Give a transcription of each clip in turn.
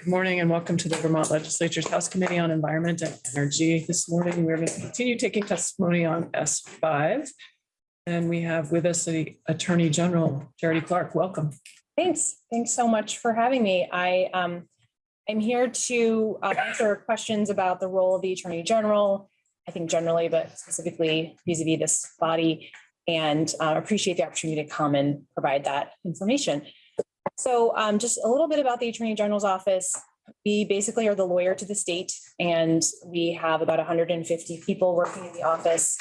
Good morning and welcome to the Vermont Legislature's House Committee on Environment and Energy. This morning, we're going to continue taking testimony on S five. And we have with us the Attorney General, Charity Clark. Welcome. Thanks. Thanks so much for having me. I um I'm here to uh, answer questions about the role of the Attorney General. I think generally, but specifically vis-a-vis this body and uh, appreciate the opportunity to come and provide that information. So um just a little bit about the Attorney General's office. We basically are the lawyer to the state and we have about hundred and fifty people working in the office.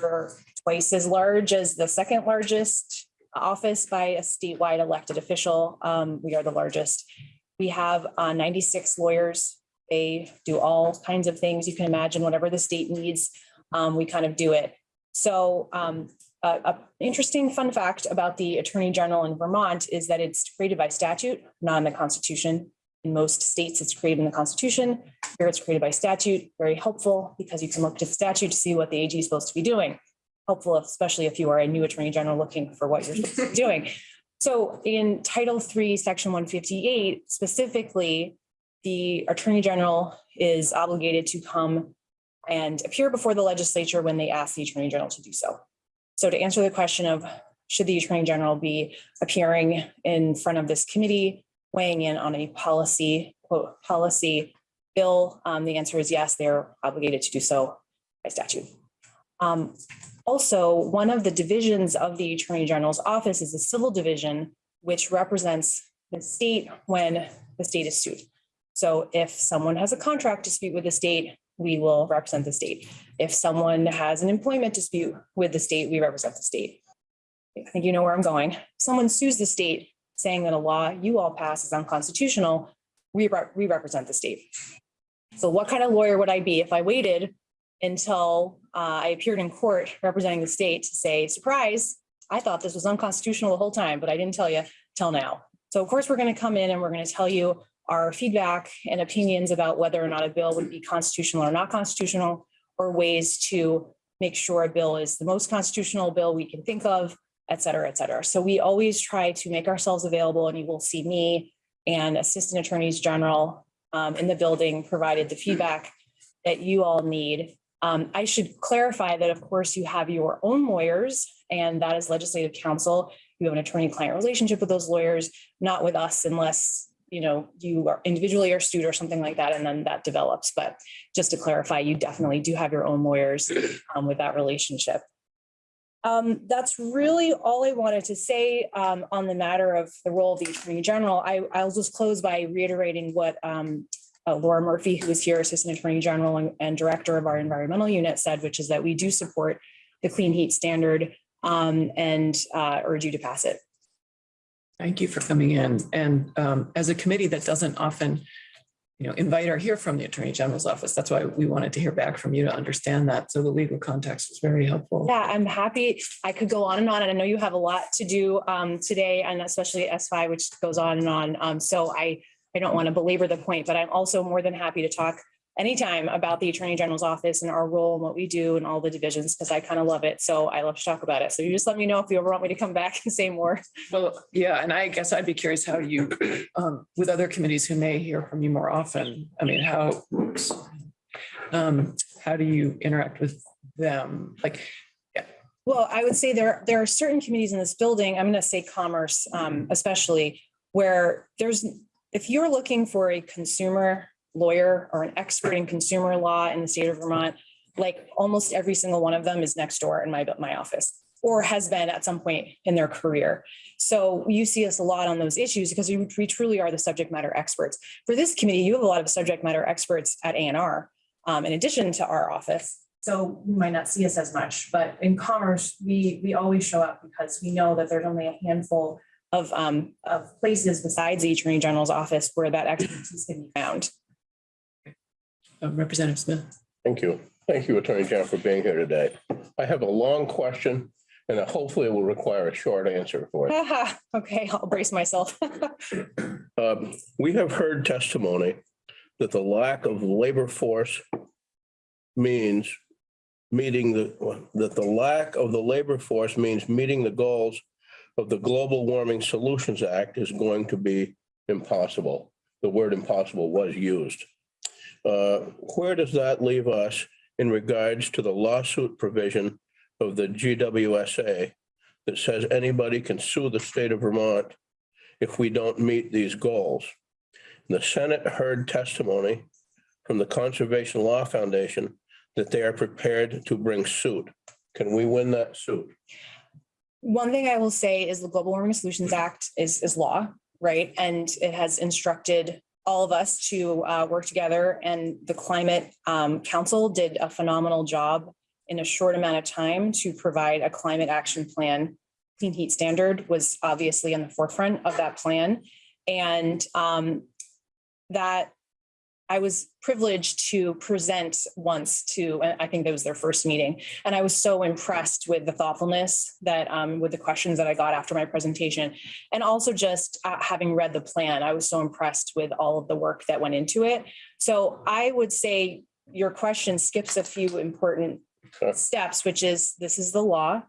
We're twice as large as the second largest office by a statewide elected official. Um, we are the largest. We have uh, ninety-six lawyers. They do all kinds of things. You can imagine whatever the state needs, um, we kind of do it. So um, a, a interesting fun fact about the Attorney General in Vermont is that it's created by statute, not in the Constitution. In most states, it's created in the Constitution. Here it's created by statute, very helpful because you can look to the statute to see what the AG is supposed to be doing helpful, especially if you are a new attorney general looking for what you're supposed to be doing. So in Title III, Section one fifty-eight, specifically, the attorney general is obligated to come and appear before the legislature when they ask the attorney general to do so. So to answer the question of should the attorney general be appearing in front of this committee, weighing in on a policy, quote, policy bill, um, the answer is yes, they're obligated to do so by statute. Um, also, one of the divisions of the Attorney General's office is the civil division, which represents the state when the state is sued. So if someone has a contract dispute with the state, we will represent the state. If someone has an employment dispute with the state, we represent the state. I think you know where I'm going. Someone sues the state saying that a law you all pass is unconstitutional, we, rep- we represent the state. So what kind of lawyer would I be if I waited until uh, I appeared in court representing the state to say, surprise, I thought this was unconstitutional the whole time, but I didn't tell you till now. So of course, we're going to come in and we're going to tell you our feedback and opinions about whether or not a bill would be constitutional or not constitutional, or ways to make sure a bill is the most constitutional bill we can think of, et cetera, et cetera. So we always try to make ourselves available and you will see me and assistant attorneys general um, in the building provided the feedback that you all need um, I should clarify that, of course, you have your own lawyers and that is legislative counsel. You have an attorney-client relationship with those lawyers, not with us unless, you know, you are individually or sued or something like that, and then that develops. But just to clarify, you definitely do have your own lawyers um, with that relationship. Um, that's really all I wanted to say um, on the matter of the role of the Attorney General. I, I'll just close by reiterating what um, uh, Laura Murphy, who is here, Assistant Attorney General and, and Director of our Environmental Unit, said, which is that we do support the clean heat standard um, and uh, urge you to pass it. Thank you for coming in. And um, as a committee that doesn't often, you know, invite or hear from the Attorney General's office, that's why we wanted to hear back from you to understand that. So the legal context was very helpful. Yeah, I'm happy. I could go on and on, and I know you have a lot to do um, today, and especially S5, which goes on and on. Um, so I I don't want to belabor the point, but I'm also more than happy to talk anytime about the Attorney General's office and our role and what we do and all the divisions, because I kind of love it. So I love to talk about it. So you just let me know if you ever want me to come back and say more. Well, yeah, and I guess I'd be curious how you, um, with other committees who may hear from you more often, I mean, how, um, how do you interact with them? Like, yeah. Well, I would say there, there are certain committees in this building, I'm going to say commerce um, especially, where there's, if you're looking for a consumer lawyer or an expert in consumer law in the state of Vermont, like almost every single one of them is next door in my, my office or has been at some point in their career. So you see us a lot on those issues because we, we truly are the subject matter experts. For this committee, you have a lot of subject matter experts at ANR um, in addition to our office. So you might not see us as much, but in commerce, we, we always show up because we know that there's only a handful of, um, of places besides the Attorney General's office where that expertise can be found. Uh, Representative Smith. Thank you. Thank you, Attorney General, for being here today. I have a long question and hopefully it will require a short answer for it. Okay, I'll brace myself. Um, We have heard testimony that the lack of labor force means meeting the, that the lack of the labor force means meeting the goals of the Global Warming Solutions Act is going to be impossible. the word impossible was used. Uh, Where does that leave us in regards to the lawsuit provision of the GWSA that says anybody can sue the state of Vermont if we don't meet these goals? The Senate heard testimony from the Conservation Law Foundation that they are prepared to bring suit. Can we win that suit? One thing I will say is the Global Warming Solutions Act is, is law, right? And it has instructed all of us to uh, work together and the Climate um, Council did a phenomenal job in a short amount of time to provide a climate action plan. Clean Heat Standard was obviously in the forefront of that plan. And um, that I was privileged to present once to, I think that was their first meeting. And I was so impressed with the thoughtfulness that, um, with the questions that I got after my presentation. And also just uh, having read the plan, I was so impressed with all of the work that went into it. So I would say your question skips a few important Okay. steps, which is, this is the law.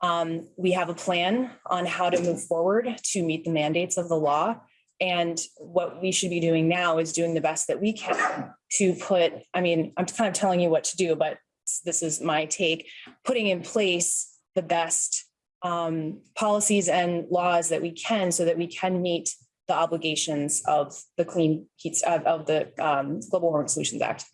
Um, we have a plan on how to move forward to meet the mandates of the law. And what we should be doing now is doing the best that we can to put, I mean, I'm kind of telling you what to do, but this is my take, putting in place the best um, policies and laws that we can so that we can meet the obligations of the clean heats of, of the um, Global Warming Solutions Act.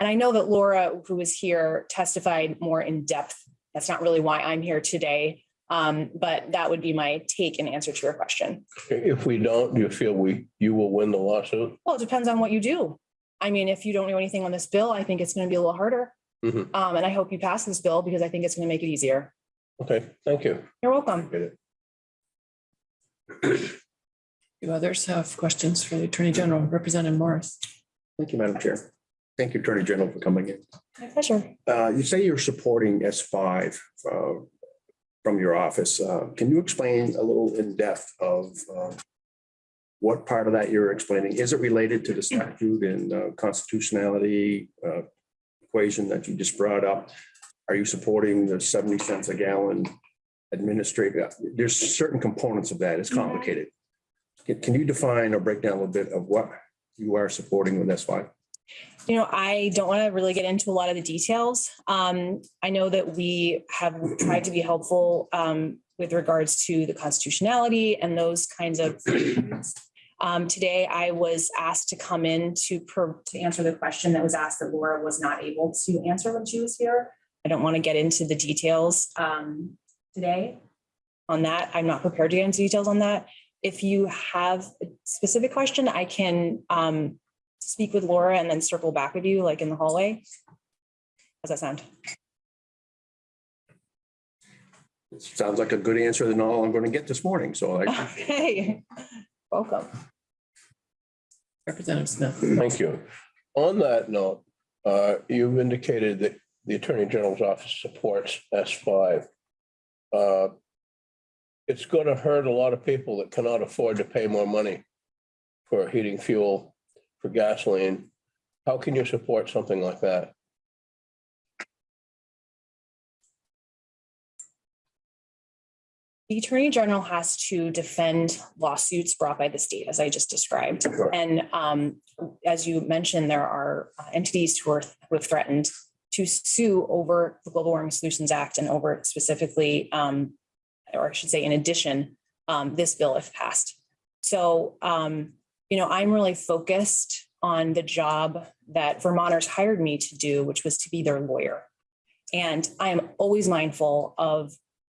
And I know that Laura, who was here, testified more in depth. That's not really why I'm here today. Um, but that would be my take and answer to your question. If we don't, do you feel we, you will win the lawsuit? Well, it depends on what you do. I mean, if you don't know anything on this bill, I think it's going to be a little harder. Mhm. Um, and I hope you pass this bill because I think it's going to make it easier. Okay, thank you. You're welcome. Do others have questions for the Attorney General, Representative Morris? Thank you, Madam Chair. Thank you, Attorney General, for coming in. My pleasure. Uh, You say you're supporting S five uh, from your office. Uh, Can you explain a little in depth of uh, what part of that you're explaining? Is it related to the statute and uh, constitutionality uh, equation that you just brought up? Are you supporting the seventy cents a gallon administrative? There's certain components of that. It's complicated. Can- you define or break down a little bit of what you are supporting with S five? You know, I don't want to really get into a lot of the details. Um, I know that we have tried to be helpful um, with regards to the constitutionality and those kinds of. things. Um, today, I was asked to come in to per, to answer the question that was asked that Laura was not able to answer when she was here. I don't want to get into the details um, today on that. I'm not prepared to get into details on that. If you have a specific question, I can um, speak with Laura and then circle back with you like in the hallway? How's that sound? It sounds like a good answer than all I'm going to get this morning. So I Okay, welcome. Representative Smith? Thank you. On that note, uh, you've indicated that the Attorney General's office supports S five. Uh, It's going to hurt a lot of people that cannot afford to pay more money for heating fuel, for gasoline. How can you support something like that? The Attorney General has to defend lawsuits brought by the state, as I just described. Sure. And um, as you mentioned, there are uh, entities who are, who have threatened to sue over the Global Warming Solutions Act and over specifically, um, or I should say, in addition, um, this bill if passed. So, um, you know, I'm really focused on the job that Vermonters hired me to do, which was to be their lawyer. And I am always mindful of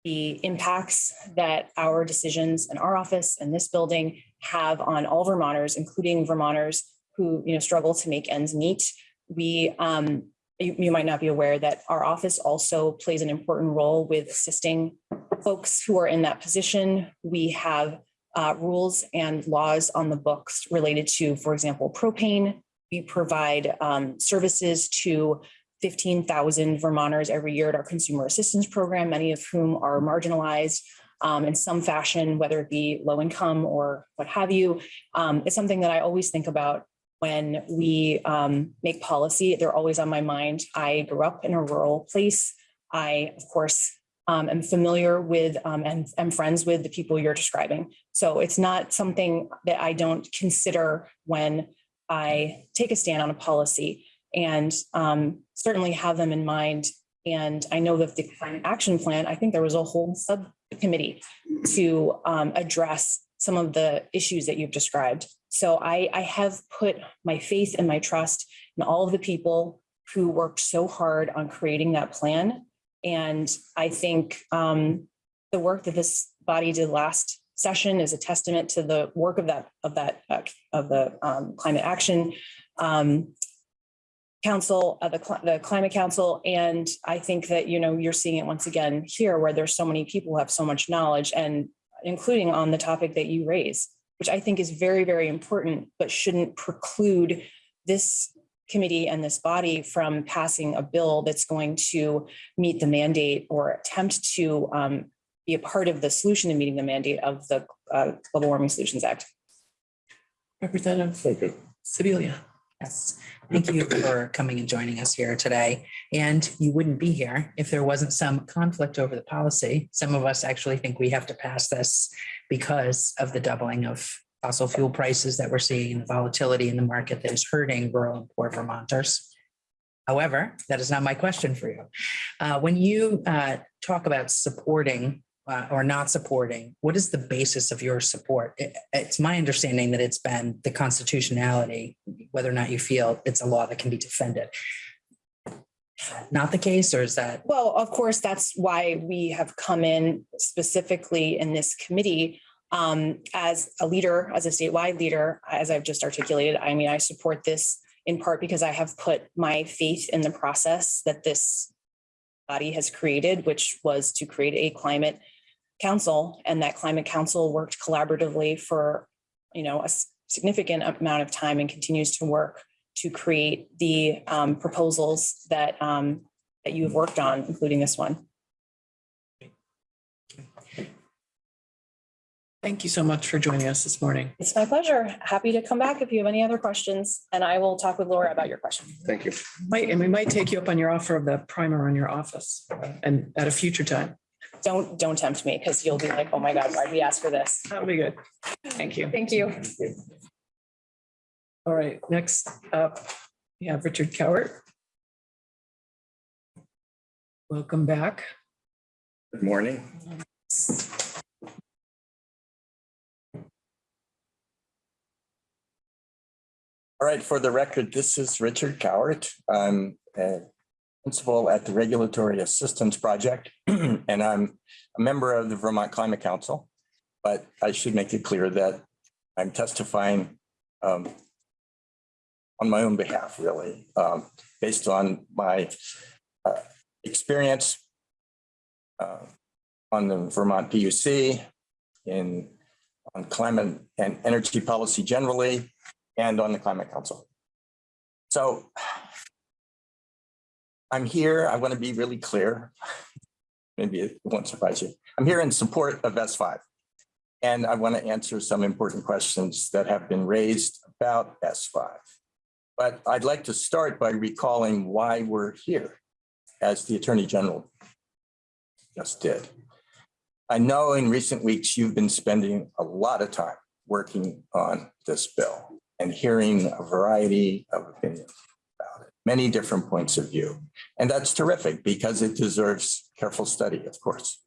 the impacts that our decisions in our office and this building have on all Vermonters, including Vermonters who, you know, struggle to make ends meet. We, um, you, you might not be aware that our office also plays an important role with assisting folks who are in that position. We have uh, rules and laws on the books related to, for example, propane. We provide um, services to 15,000 Vermonters every year at our consumer assistance program, many of whom are marginalized um, in some fashion, whether it be low income or what have you. Um, it's something that I always think about when we um, make policy. They're always on my mind. I grew up in a rural place. I, of course, um, am familiar with, um, and am friends with the people you're describing. So it's not something that I don't consider when I take a stand on a policy and um, certainly have them in mind. And I know that the climate action plan, I think there was a whole subcommittee to um, address some of the issues that you've described. So I, I have put my faith and my trust in all of the people who worked so hard on creating that plan. And I think um, the work that this body did last session is a testament to the work of that, of that, uh, of the um, climate action um, council, uh, the, the climate council. And I think that, you know, you're seeing it once again here where there's so many people who have so much knowledge and including on the topic that you raise, which I think is very, very important, but shouldn't preclude this committee and this body from passing a bill that's going to meet the mandate or attempt to um, be a part of the solution to meeting the mandate of the uh, Global Warming Solutions Act. Representative Thank you. Sibilia. Yes, thank you for coming and joining us here today. And you wouldn't be here if there wasn't some conflict over the policy. Some of us actually think we have to pass this because of the doubling of fossil fuel prices that we're seeing, and the volatility in the market that is hurting rural and poor Vermonters. However, that is not my question for you. Uh, When you uh, talk about supporting uh, or not supporting, what is the basis of your support? It- It's my understanding that it's been the constitutionality, whether or not you feel it's a law that can be defended. Not the case, or is that, Well, of course, that's why we have come in specifically in this committee um, as a leader, as a statewide leader, as I've just articulated. I mean, I support this in part because I have put my faith in the process that this body has created, which was to create a climate council, and that climate council worked collaboratively for, you know, a significant amount of time and continues to work to create the um, proposals that um, that you have worked on, including this one. Thank you so much for joining us this morning. It's my pleasure. Happy to come back if you have any other questions, and I will talk with Laura about your question. Thank you. Might, and we might take you up on your offer of the primer on your office uh, and at a future time. Don't, don't tempt me because you'll be like, oh my God, why'd we ask for this? That'll be good. Thank you. Thank you. All right, next up, we have Richard Cowart. Welcome back. Good morning. All right, for the record, this is Richard Cowart. I'm a principal at the Regulatory Assistance Project, and I'm a member of the Vermont Climate Council. But I should make it clear that I'm testifying um, on my own behalf, really, um, based on my uh, experience uh, on the Vermont PUC, in, on climate and energy policy generally, and on the Climate Council. So I'm here, I want to be really clear. Maybe it won't surprise you. I'm here in support of S5. And I want to answer some important questions that have been raised about S5. But I'd like to start by recalling why we're here, as the Attorney General just did. I know in recent weeks, you've been spending a lot of time working on this bill and hearing a variety of opinions about it, many different points of view. And that's terrific because it deserves careful study, of course.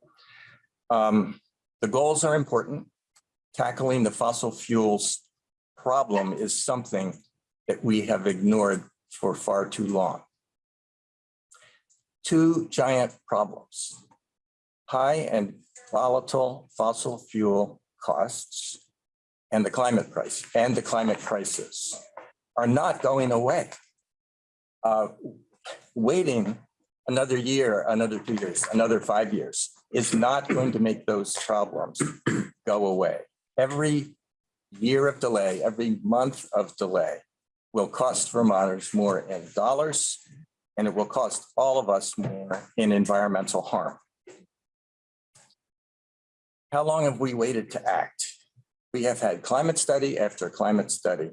Um, the goals are important. Tackling the fossil fuels problem is something that we have ignored for far too long. Two giant problems. High and volatile fossil fuel costs and the climate price and the climate crisis are not going away. Uh, waiting another year, another two years, another five years is not going to make those problems go away. Every year of delay, every month of delay will cost Vermonters more in dollars, and it will cost all of us more in environmental harm. How long have we waited to act? We have had climate study after climate study.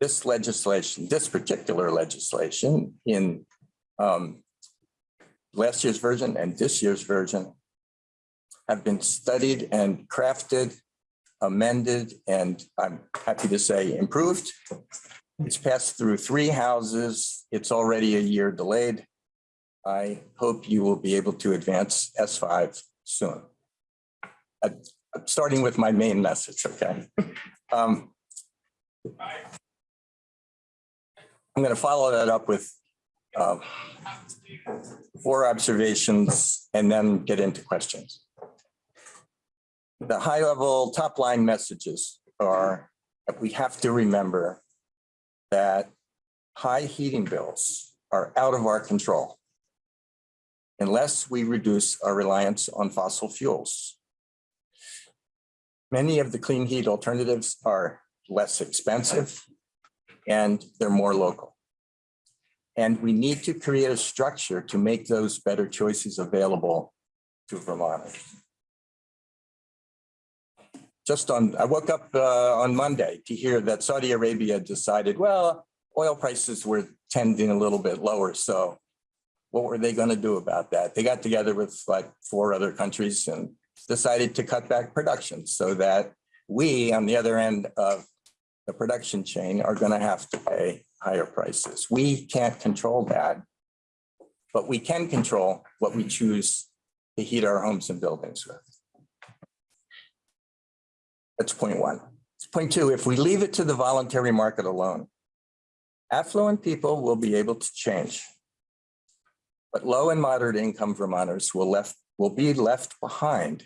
This legislation, this particular legislation in um, last year's version and this year's version have been studied and crafted, amended, and I'm happy to say improved. It's passed through three houses. It's already a year delayed. I hope you will be able to advance S5 soon. Uh, Starting with my main message, okay? Um, I'm going to follow that up with um, four observations and then get into questions. The high level top line messages are that we have to remember that high heating bills are out of our control unless we reduce our reliance on fossil fuels. Many of the clean heat alternatives are less expensive and they're more local. And we need to create a structure to make those better choices available to Vermonters. Just on, I woke up uh, on Monday to hear that Saudi Arabia decided, well, oil prices were tending a little bit lower, so what were they going to do about that? They got together with like four other countries and decided to cut back production so that we, on the other end of the production chain, are going to have to pay higher prices. We can't control that, but we can control what we choose to heat our homes and buildings with. That's point one. Point two, if we leave it to the voluntary market alone, affluent people will be able to change. But low and moderate income Vermonters will left, will be left behind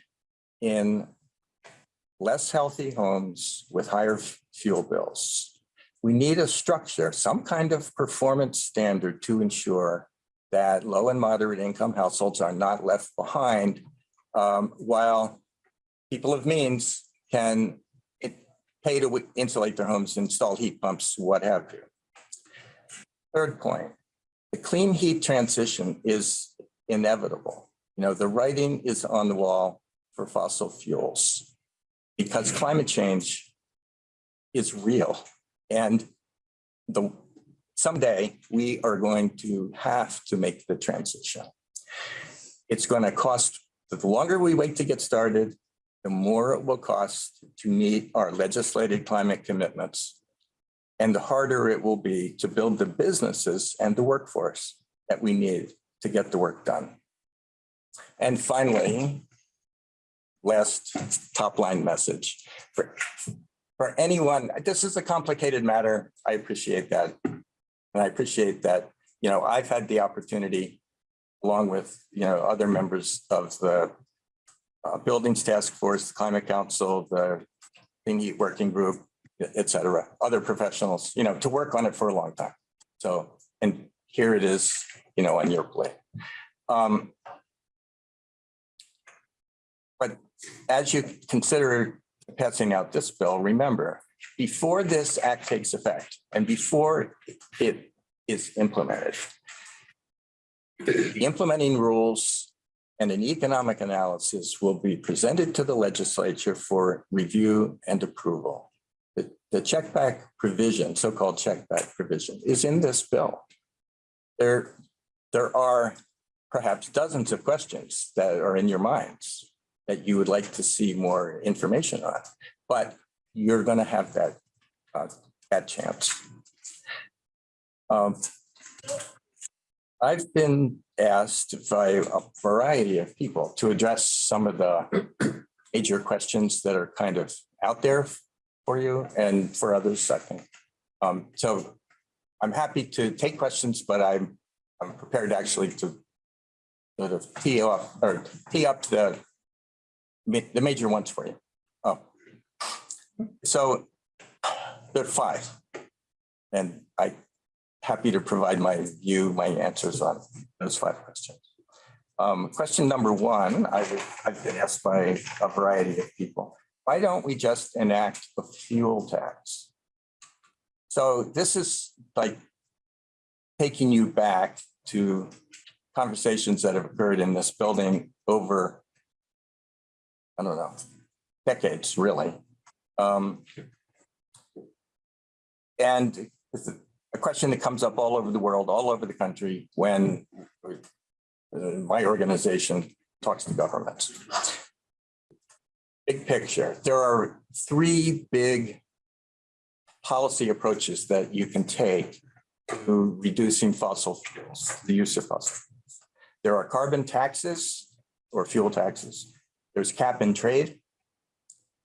in less healthy homes with higher fuel bills. We need a structure, some kind of performance standard to ensure that low and moderate income households are not left behind um, while people of means can pay to insulate their homes, install heat pumps, what have you. Third point, the clean heat transition is inevitable. You know, the writing is on the wall for fossil fuels because climate change is real. And the, someday we are going to have to make the transition. It's going to cost, the longer we wait to get started, the more it will cost to meet our legislated climate commitments. And the harder it will be to build the businesses and the workforce that we need to get the work done. And finally, last top line message for, for anyone, this is a complicated matter. I appreciate that. And I appreciate that, you know, I've had the opportunity along with, you know, other members of the uh, Buildings Task Force, the Climate Council, the Clean Heat Working Group, et cetera, other professionals, you know, to work on it for a long time. So, and here it is, you know, on your plate. Um, but as you consider passing out this bill, remember, before this act takes effect and before it is implemented, the implementing rules and an economic analysis will be presented to the legislature for review and approval. The, the check back provision, so-called check back provision, is in this bill. There, there are perhaps dozens of questions that are in your minds that you would like to see more information on, but you're going to have that, uh, that chance. Um, I've been asked by a variety of people to address some of the major questions that are kind of out there for you and for others, I think. Um, so I'm happy to take questions, but I'm, I'm prepared actually to sort of tee up or tee up the, the major ones for you. Oh. So there are five. And I happy to provide my view, my answers on those five questions. Um, question number one, I I've been asked by a variety of people. Why don't we just enact a fuel tax? So this is like taking you back to conversations that have occurred in this building over, I don't know, decades, really. Um, and it's a question that comes up all over the world, all over the country, when uh, my organization talks to governments. big picture, there are three big policy approaches that you can take to reducing fossil fuels, the use of fossil. fuels. There are carbon taxes or fuel taxes. There's cap and trade.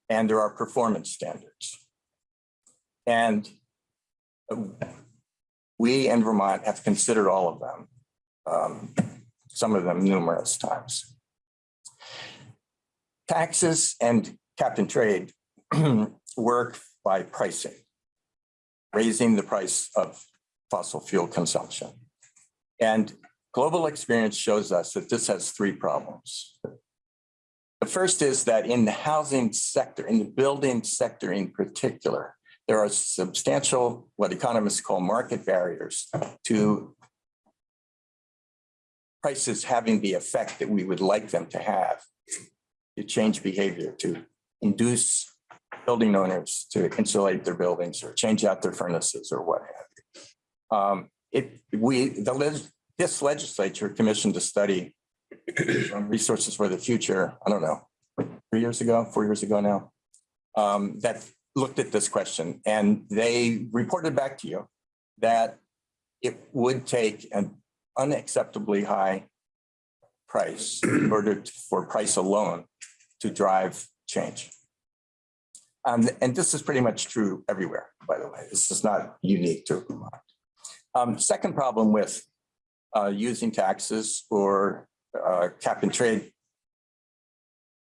And there are performance standards. And we in Vermont have considered all of them, um, some of them numerous times. Taxes and cap and trade work by pricing, raising the price of fossil fuel consumption. And global experience shows us that this has three problems. The first is that in the housing sector, in the building sector in particular, there are substantial, what economists call market barriers to prices having the effect that we would like them to have to change behavior, to induce building owners to insulate their buildings or change out their furnaces or what have you. Um, it, we, the, this legislature commissioned a study Resources for the Future, I don't know, three years ago, four years ago now, um, that looked at this question and they reported back to you that it would take an unacceptably high price in order to- for price alone to drive change. Um, and this is pretty much true everywhere, by the way. This is not unique to Vermont. Um, second problem with uh, using taxes or uh, cap and trade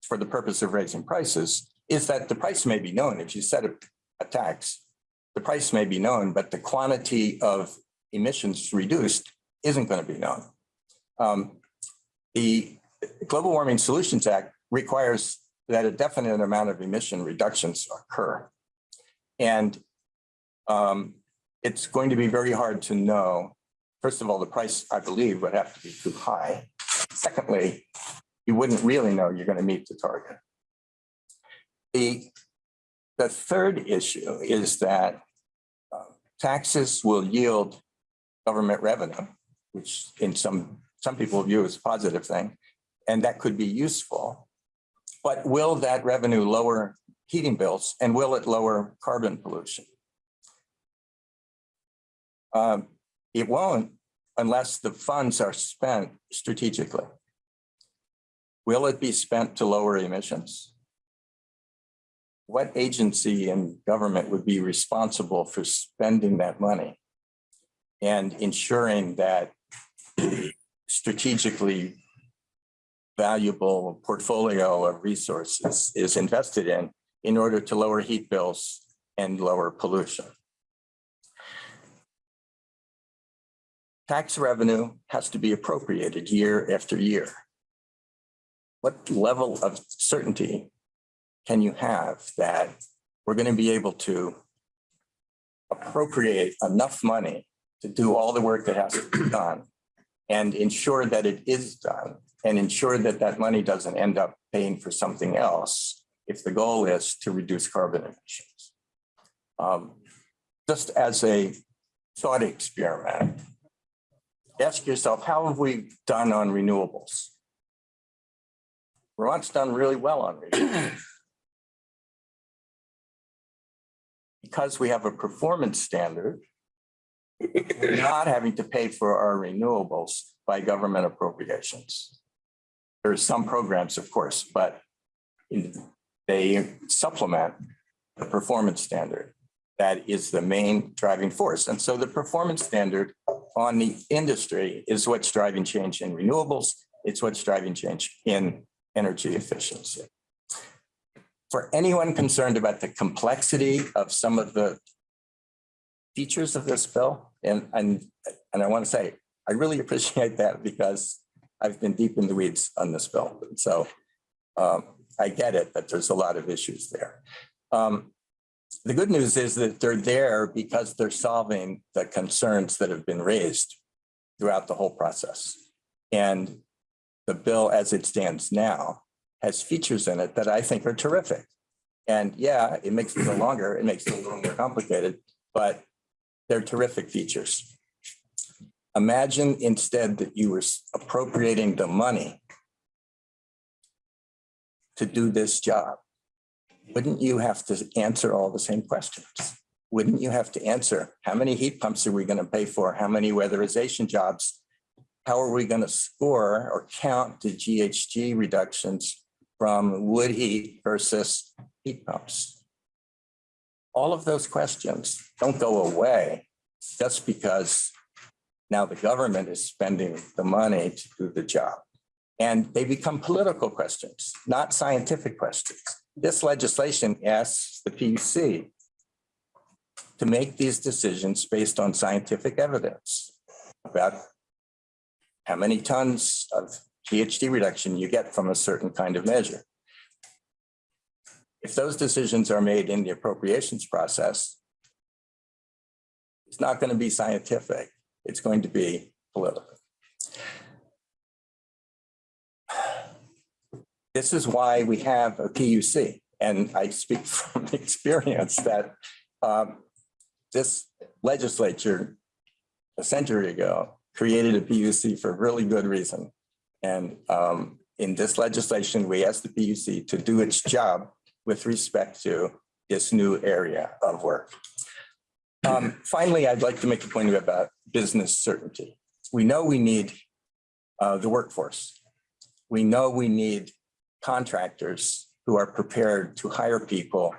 for the purpose of raising prices is that the price may be known. If you set a, a tax, the price may be known, but the quantity of emissions reduced isn't going to be known. Um, the Global Warming Solutions Act requires that a definite amount of emission reductions occur. And um, it's going to be very hard to know. First of all, the price, I believe, would have to be too high. Secondly, you wouldn't really know you're going to meet the target. The, the third issue is that uh, taxes will yield government revenue, which in some, some people view as a positive thing, and that could be useful. But will that revenue lower heating bills and will it lower carbon pollution? Um, It won't unless the funds are spent strategically. Will it be spent to lower emissions? What agency in government would be responsible for spending that money? And ensuring that strategically valuable portfolio of resources is invested in in order to lower heat bills and lower pollution. Tax revenue has to be appropriated year after year. What level of certainty can you have that we're going to be able to appropriate enough money to do all the work that has to be done and ensure that it is done and ensure that that money doesn't end up paying for something else if the goal is to reduce carbon emissions. Um, Just as a thought experiment, ask yourself, how have we done on renewables? Vermont's done really well on renewables. Because we have a performance standard, we're not having to pay for our renewables by government appropriations. There are some programs, of course, but they supplement the performance standard. That is the main driving force. And so the performance standard on the industry is what's driving change in renewables. It's what's driving change in energy efficiency. For anyone concerned about the complexity of some of the features of this bill, and, and, and I want to say, I really appreciate that because I've been deep in the weeds on this bill. So um, I get it, that there's a lot of issues there. Um, The good news is that they're there because they're solving the concerns that have been raised throughout the whole process. And the bill as it stands now has features in it that I think are terrific. And yeah, it makes it longer, it makes it a little more complicated, but they're terrific features. Imagine instead that you were appropriating the money to do this job. Wouldn't you have to answer all the same questions? Wouldn't you have to answer, how many heat pumps are we going to pay for? How many weatherization jobs? How are we going to score or count the GHG reductions from wood heat versus heat pumps? All of those questions don't go away just because now the government is spending the money to do the job. And they become political questions, not scientific questions. This legislation asks the PUC to make these decisions based on scientific evidence about how many tons of GHG reduction you get from a certain kind of measure. If those decisions are made in the appropriations process, it's not going to be scientific. It's going to be political. This is why we have a PUC. And I speak from experience that um, this legislature a century ago created a PUC for really good reason. And um, in this legislation, we asked the PUC to do its job with respect to this new area of work. Um, Finally, I'd like to make a point about business certainty. We know we need uh, the workforce. We know we need contractors who are prepared to hire people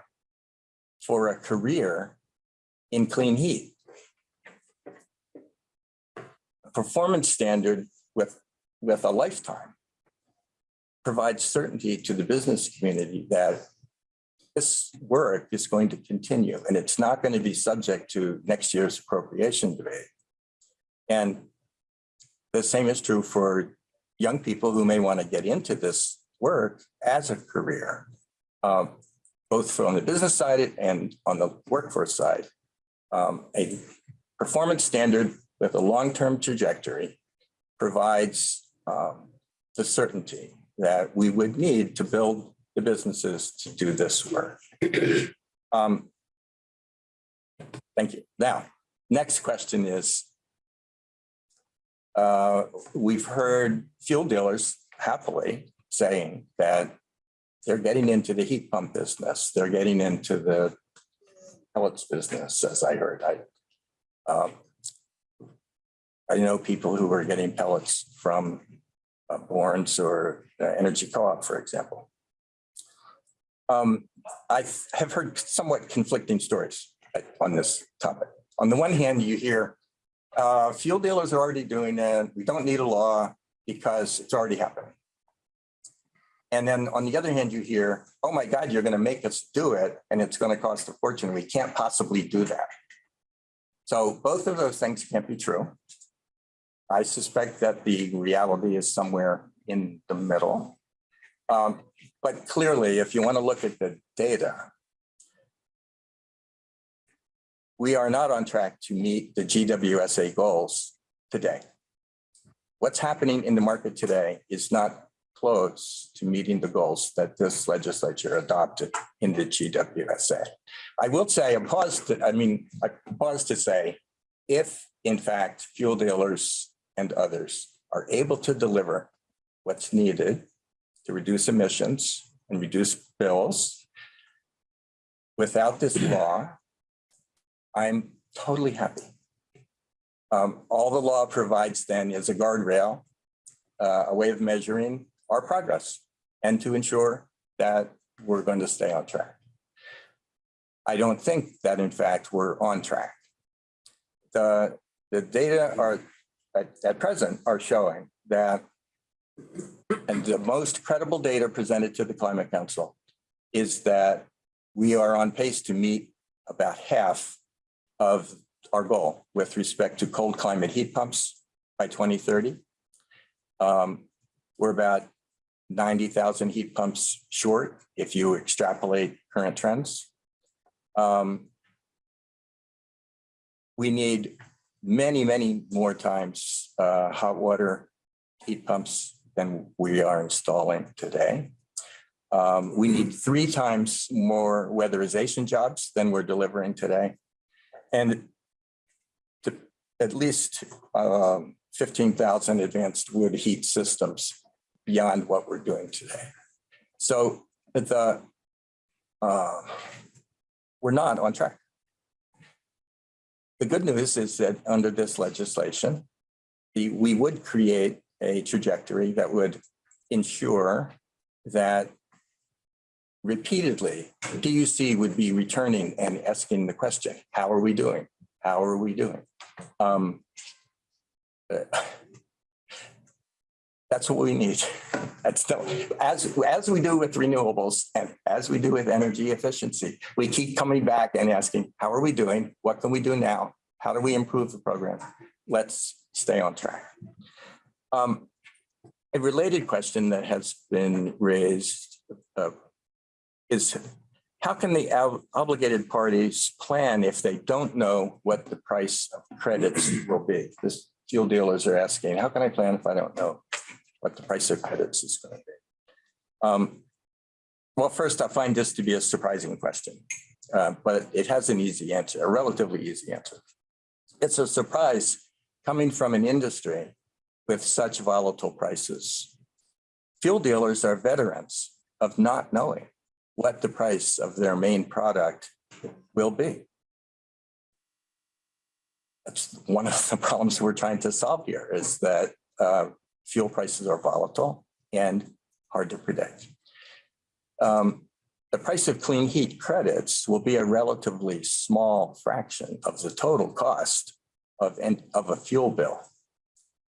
for a career in clean heat. A Performance standard with, with a lifetime provides certainty to the business community that this work is going to continue and it's not going to be subject to next year's appropriation debate. And the same is true for young people who may want to get into this work as a career, um, both from the business side and on the workforce side. Um, a performance standard with a long-term trajectory provides um, the certainty that we would need to build the businesses to do this work. Um, Thank you. Now, next question is, uh, we've heard fuel dealers happily saying that they're getting into the heat pump business. They're getting into the pellets business, as I heard. I, um, I know people who are getting pellets from uh, Bourne's or uh, Energy Co-op, for example. Um, I have heard somewhat conflicting stories on this topic. On the one hand, you hear uh, fuel dealers are already doing it. We don't need a law because it's already happening. And then on the other hand, you hear, oh my God, you're going to make us do it and it's going to cost a fortune. We can't possibly do that. So both of those things can't be true. I suspect that the reality is somewhere in the middle. Um, but clearly, if you want to look at the data, we are not on track to meet the GWSA goals today. What's happening in the market today is not close to meeting the goals that this legislature adopted in the GWSA. I will say, I pause to, I mean, I pause to say, if in fact fuel dealers and others are able to deliver what's needed to reduce emissions and reduce bills without this law, I'm totally happy. Um, all the law provides then is a guardrail, uh, a way of measuring our progress and to ensure that we're going to stay on track. I don't think that in fact we're on track. The, the data are at, at present are showing that and the most credible data presented to the Climate Council is that we are on pace to meet about half of our goal with respect to cold climate heat pumps by 2030. Um, we're about 90,000 heat pumps short if you extrapolate current trends. Um, we need many, many more times uh, hot water heat pumps than we are installing today. Um, we need three times more weatherization jobs than we're delivering today. And at least um, 15,000 advanced wood heat systems beyond what we're doing today. So the uh, we're not on track. The good news is that under this legislation, the, we would create a trajectory that would ensure that repeatedly, PUC would be returning and asking the question, how are we doing? How are we doing? Um, That's what we need. That's the, as, as we do with renewables and as we do with energy efficiency, we keep coming back and asking, how are we doing? What can we do now? How do we improve the program? Let's stay on track. Um, a related question that has been raised uh, is how can the ob- obligated parties plan if they don't know what the price of credits will be? This fuel dealers are asking, how can I plan if I don't know what the price of credits is going to be? Um, well, first, I find this to be a surprising question, uh, but it has an easy answer, a relatively easy answer. It's a surprise coming from an industry with such volatile prices. Fuel dealers are veterans of not knowing what the price of their main product will be. That's one of the problems we're trying to solve here is that uh, fuel prices are volatile and hard to predict. Um, The price of clean heat credits will be a relatively small fraction of the total cost of, an- of a fuel bill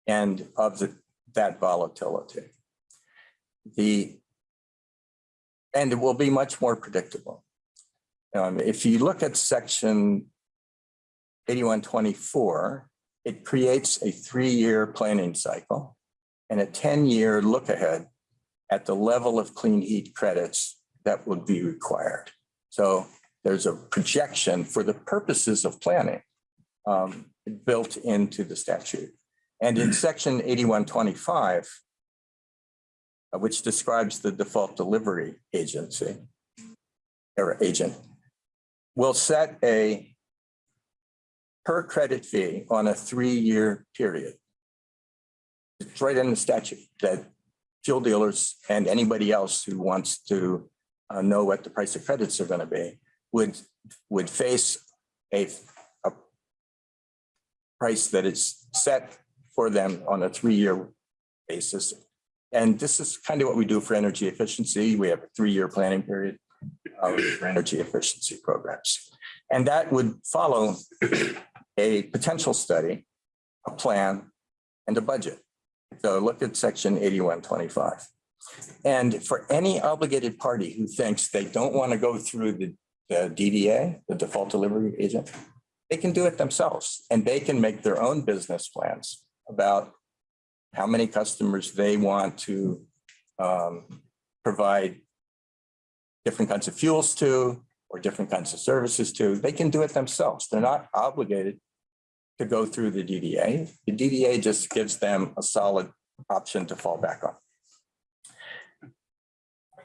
and of the, that volatility. The, and it will be much more predictable. Um, if you look at section eighty-one twenty-four, it creates a three-year planning cycle and a ten-year look ahead at the level of clean heat credits that would be required. So there's a projection for the purposes of planning um, built into the statute. And in section eighty-one twenty-five, uh, which describes the default delivery agency or agent, will set a per credit fee on a three-year period. Right in the statute that fuel dealers and anybody else who wants to uh, know what the price of credits are going to be would, would face a, a price that is set for them on a three-year basis. And this is kind of what we do for energy efficiency. We have a three-year planning period uh, for energy efficiency programs. And that would follow a potential study, a plan, and a budget. So look at section eighty-one twenty-five. And for any obligated party who thinks they don't want to go through the, the DDA, the default delivery agent, they can do it themselves and they can make their own business plans about how many customers they want to um, provide different kinds of fuels to or different kinds of services to. They can do it themselves. They're not obligated to go through the DDA. The DDA just gives them a solid option to fall back on.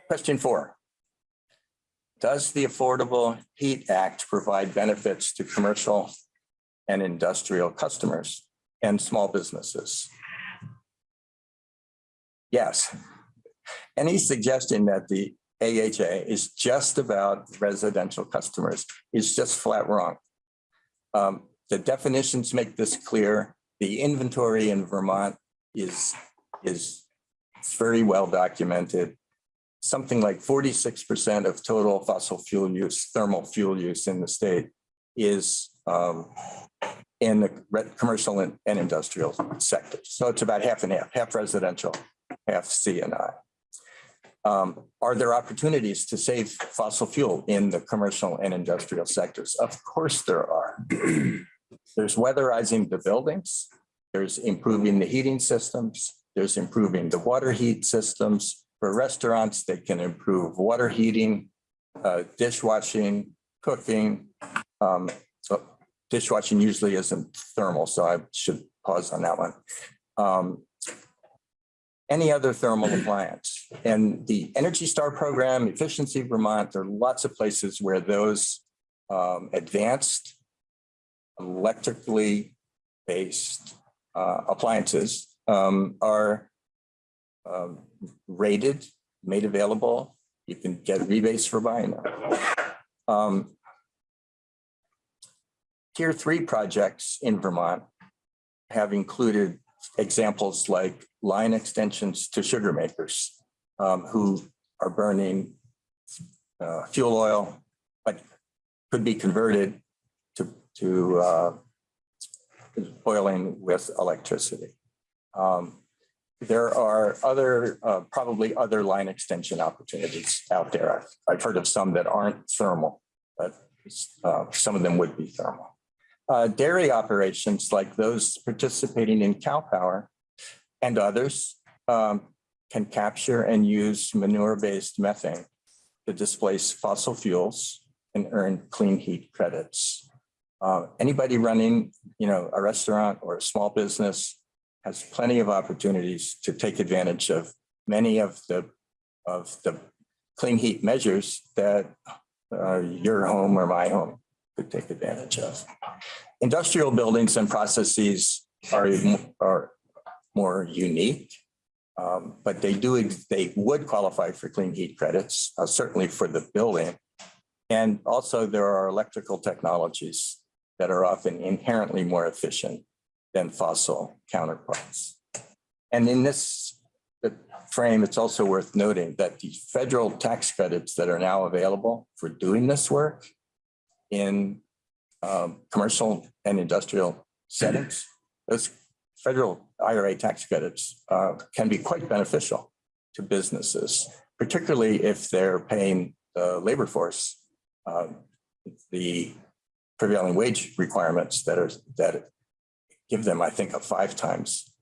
Question four. Does the Affordable Heat Act provide benefits to commercial and industrial customers and small businesses? Yes. Any suggestion that the AHA is just about residential customers is just flat wrong. Um, the definitions make this clear. The inventory in Vermont is, is very well documented. Something like forty-six percent of total fossil fuel use, thermal fuel use in the state is um, in the commercial and and industrial sectors. So it's about half and half, half residential, half C and I. Um, Are there opportunities to save fossil fuel in the commercial and industrial sectors? Of course there are. There's weatherizing the buildings. There's improving the heating systems. There's improving the water heat systems. For restaurants, they can improve water heating, uh, dishwashing, cooking. Um, so Dishwashing usually isn't thermal, so I should pause on that one. Um, Any other thermal appliance. And the Energy Star program, Efficiency Vermont, there are lots of places where those um, advanced electrically based uh, appliances um, are um, rated, made available, You can get rebates for buying them. Um, Tier three projects in Vermont have included examples like line extensions to sugar makers um, who are burning uh, fuel oil, but could be converted to, uh, boiling with electricity. Um, There are other, uh, probably other line extension opportunities out there. I've, I've heard of some that aren't thermal, but uh, some of them would be thermal. Uh, Dairy operations like those participating in cow power and others um, can capture and use manure-based methane to displace fossil fuels and earn clean heat credits. Uh, Anybody running, you know, a restaurant or a small business has plenty of opportunities to take advantage of many of the, of the clean heat measures that uh, your home or my home could take advantage of. Industrial buildings and processes are, are more unique. um, But they do, they would qualify for clean heat credits, uh, certainly for the building. And also there are electrical technologies that are often inherently more efficient than fossil counterparts. And in this uh, frame, it's also worth noting that the federal tax credits that are now available for doing this work in um, commercial and industrial settings, those federal IRA tax credits uh, can be quite beneficial to businesses, particularly if they're paying the labor force um, the prevailing wage requirements that are, that give them, I think, a five times,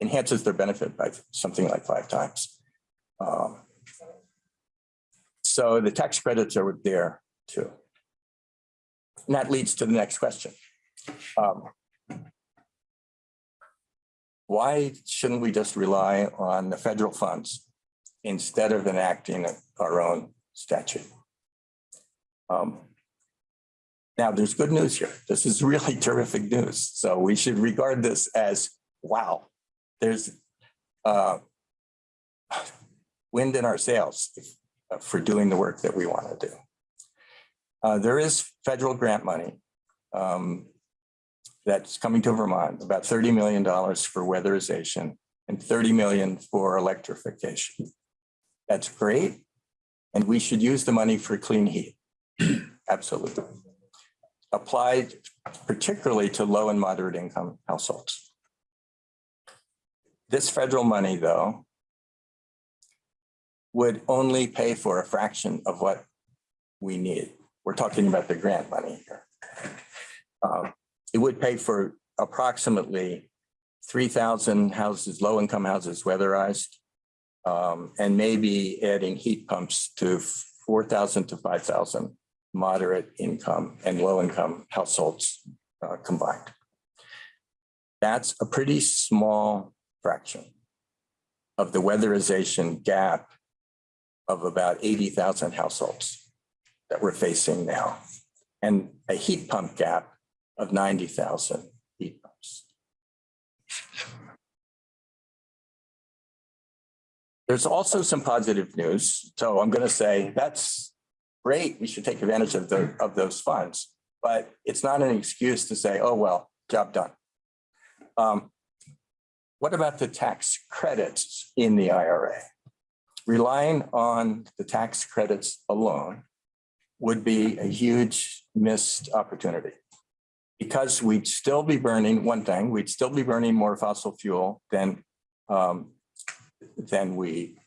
enhances their benefit by something like five times. Um, So the tax credits are there too. And that leads to the next question. Um, Why shouldn't we just rely on the federal funds instead of enacting our own statute? Um, Now, there's good news here. This is really terrific news. So we should regard this as, wow, there's uh, wind in our sails uh, for doing the work that we want to do. Uh, There is federal grant money um, that's coming to Vermont, about $30 million for weatherization and 30 million for electrification. That's great. And we should use the money for clean heat. Absolutely. Applied particularly to low and moderate income households. This federal money, though, would only pay for a fraction of what we need. We're talking about the grant money here. Um, It would pay for approximately 3,000 houses, low-income houses weatherized, um, and maybe adding heat pumps to 4,000 to 5,000 moderate income and low-income households uh, combined. That's a pretty small fraction of the weatherization gap of about 80,000 households that we're facing now, and a heat pump gap of 90,000 heat pumps. There's also some positive news. So I'm going to say that's great. We should take advantage of the, of those funds. But it's not an excuse to say, oh, well, job done. Um, What about the tax credits in the IRA? Relying on the tax credits alone would be a huge missed opportunity. Because we'd still be burning, one thing, we'd still be burning more fossil fuel than, um, than we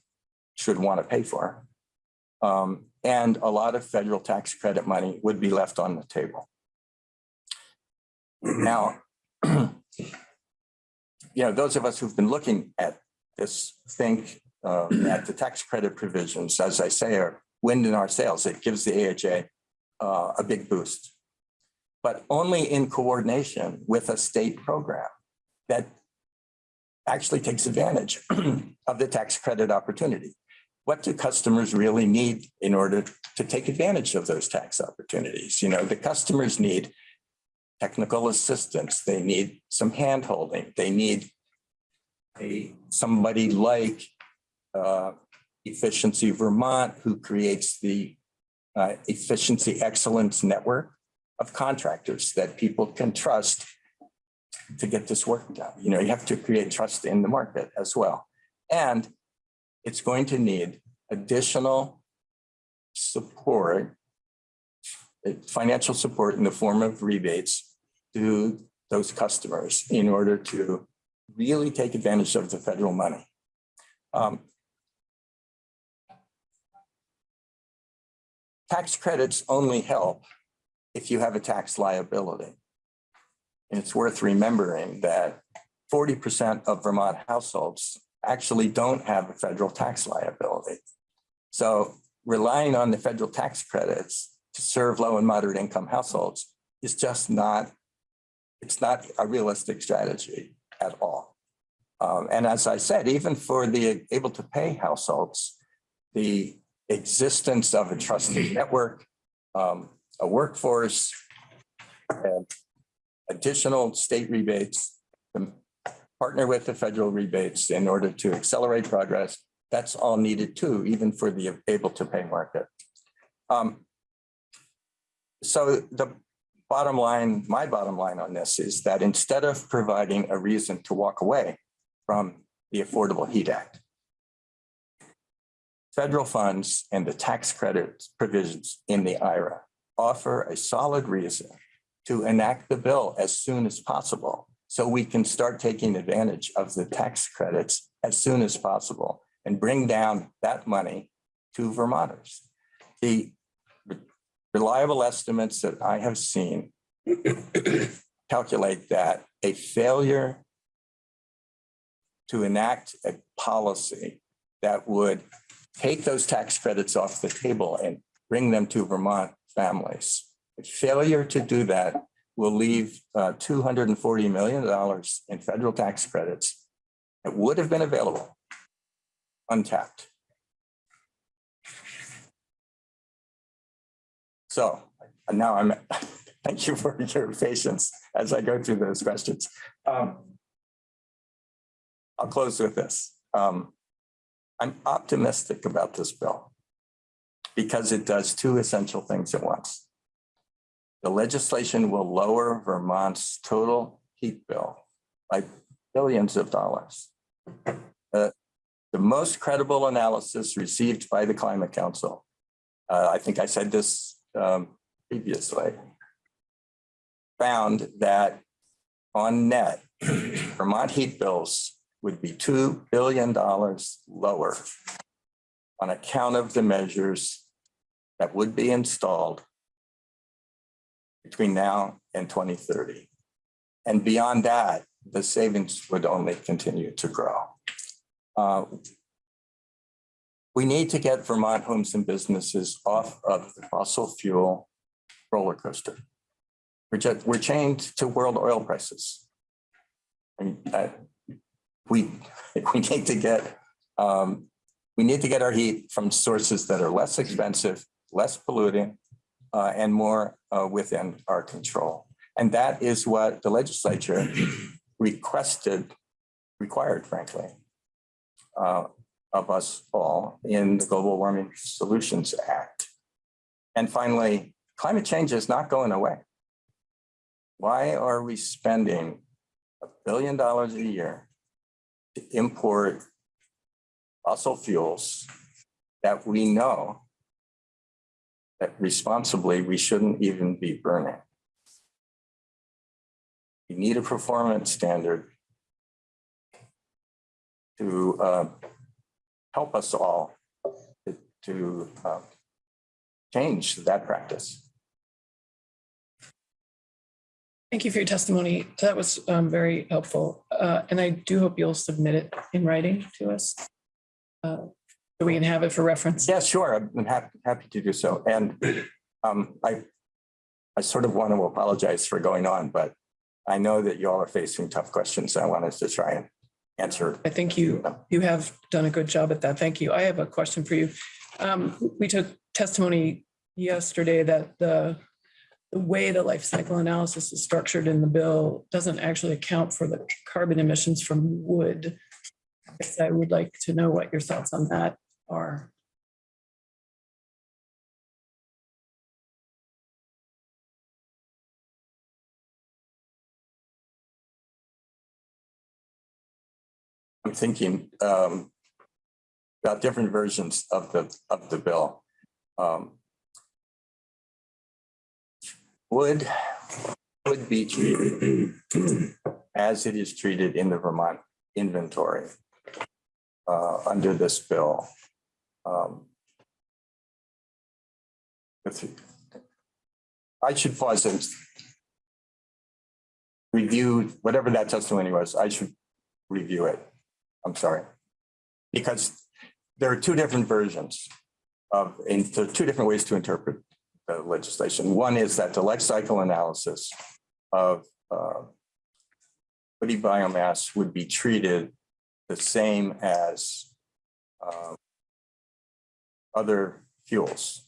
should want to pay for. Um, and a lot of federal tax credit money would be left on the table. Now, you know, those of us who've been looking at this think uh, that the tax credit provisions, as I say, are wind in our sails. It gives the AHA uh, a big boost, but only in coordination with a state program that actually takes advantage of the tax credit opportunity. What do customers really need in order to take advantage of those tax opportunities? You know, the customers need technical assistance. They need some handholding. They need a, somebody like uh, Efficiency Vermont, who creates the uh, Efficiency Excellence Network of contractors that people can trust to get this work done. You know, you have to create trust in the market as well. And it's going to need additional support, uh, financial support in the form of rebates to those customers in order to really take advantage of the federal money. Um, Tax credits only help if you have a tax liability. And it's worth remembering that forty percent of Vermont households actually don't have a federal tax liability. So relying on the federal tax credits to serve low and moderate income households is just not, it's not a realistic strategy at all. Um, and as I said, even for the able to pay households, the existence of a trusted network, um, a workforce, and additional state rebates, um, partner with the federal rebates in order to accelerate progress. That's all needed too, even for the able to pay market. Um, so the bottom line, my bottom line on this is that instead of providing a reason to walk away from the Affordable Heat Act, federal funds and the tax credit provisions in the IRA offer a solid reason to enact the bill as soon as possible so we can start taking advantage of the tax credits as soon as possible and bring down that money to Vermonters. The reliable estimates that I have seen calculate that a failure to enact a policy that would take those tax credits off the table and bring them to Vermont families. A failure to do that will leave uh, $240 million in federal tax credits that would have been available untapped. So now I'm, thank you for your patience as I go through those questions. Um, I'll close with this. Um, I'm optimistic about this bill because it does two essential things at once. The legislation will lower Vermont's total heat bill by billions of dollars. Uh, The most credible analysis received by the Climate Council, uh, I think I said this um, previously, found that on net, Vermont heat bills would be $2 billion lower on account of the measures that would be installed between now and 2030. And beyond that, the savings would only continue to grow. Uh, We need to get Vermont homes and businesses off of the fossil fuel roller coaster. We're just, we're chained to world oil prices. And uh, we, we need to get, um, we need to get our heat from sources that are less expensive, less polluting, uh, and more uh, within our control. And that is what the legislature requested, required frankly, uh, of us all in the Global Warming Solutions Act. And finally, climate change is not going away. Why are we spending a billion dollars a year to import fossil fuels that we know responsibly we shouldn't even be burning? We need a performance standard to uh, help us all to- to uh, change that practice. Thank you for your testimony. That was um, very helpful. Uh, And I do hope you'll submit it in writing to us. So we can have it for reference. Yeah, sure. I'm happy, happy to do so. And um, I, I sort of want to apologize for going on, but I know that you all are facing tough questions. I wanted to try and answer. I think you, you have done a good job at that. Thank you. I have a question for you. Um, We took testimony yesterday that the the way the life cycle analysis is structured in the bill doesn't actually account for the carbon emissions from wood. I would like to know what your thoughts on that are. I'm thinking um, about different versions of the, of the bill. Um, Would, would be treated as it is treated in the Vermont inventory uh, under this bill. Um, with- I should pause and review whatever that testimony was. I should review it. I'm sorry. Because there are two different versions of, two different ways to interpret the legislation. One is that the life cycle analysis of uh, woody biomass would be treated the same as um, other fuels.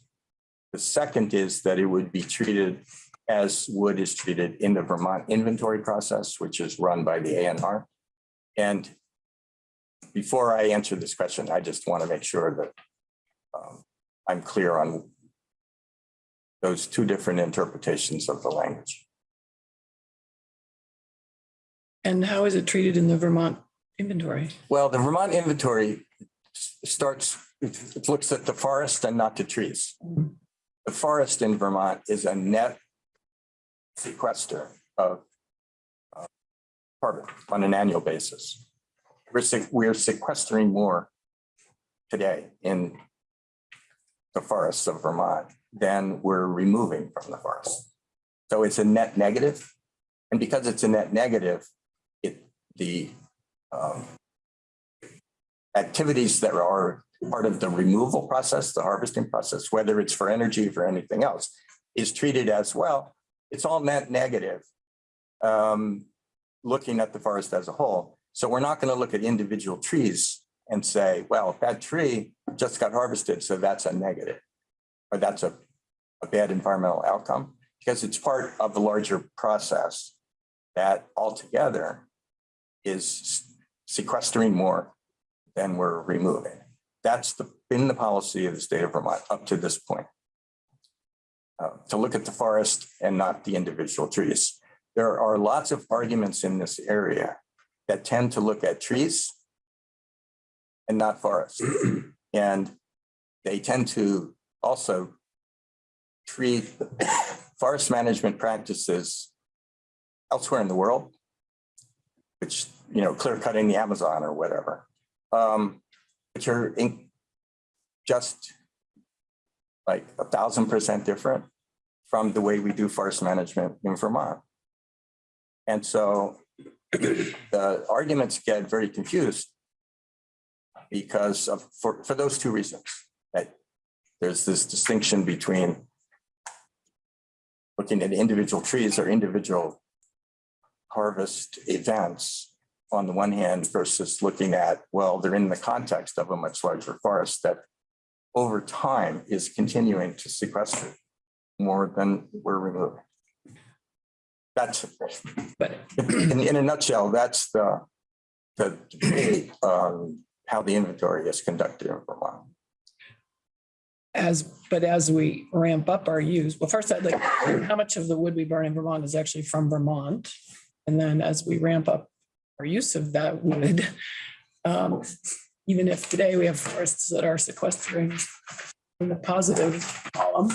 The second is that it would be treated as wood is treated in the Vermont inventory process, which is run by the ANR. And before I answer this question, I just want to make sure that um, I'm clear on those two different interpretations of the language. And how is it treated in the Vermont inventory? Well, the Vermont inventory starts, it looks at the forest and not the trees. The forest in Vermont is a net sequester of uh, carbon on an annual basis. We're, seq- we're sequestering more today in the forests of Vermont than we're removing from the forest. So it's a net negative. negative, And because it's a net negative, it, the um, activities that are part of the removal process, the harvesting process, whether it's for energy or for anything else, is treated as well. It's all net negative. um, Looking at the forest as a whole. So we're not going to look at individual trees and say, well, that tree just got harvested, so that's a negative. Or that's a, a bad environmental outcome, because it's part of the larger process that altogether is sequestering more than we're removing. That's the, been the policy of the state of Vermont up to this point. Uh, To look at the forest and not the individual trees. There are lots of arguments in this area that tend to look at trees and not forests. And they tend to also treat forest management practices elsewhere in the world, which, you know, clear cutting the Amazon or whatever, um, which are just like a thousand percent different from the way we do forest management in Vermont. And so the arguments get very confused because of, for, for those two reasons, that there's this distinction between looking at individual trees or individual harvest events on the one hand versus looking at, well, they're in the context of a much larger forest that over time is continuing to sequester more than we're removing. That's, But in, in a nutshell, that's the, the debate on how the inventory is conducted in Vermont. as, but as we ramp up our use, well, first I'd like, how much of the wood we burn in Vermont is actually from Vermont? And then as we ramp up our use of that wood, um, even if today we have forests that are sequestering in the positive column,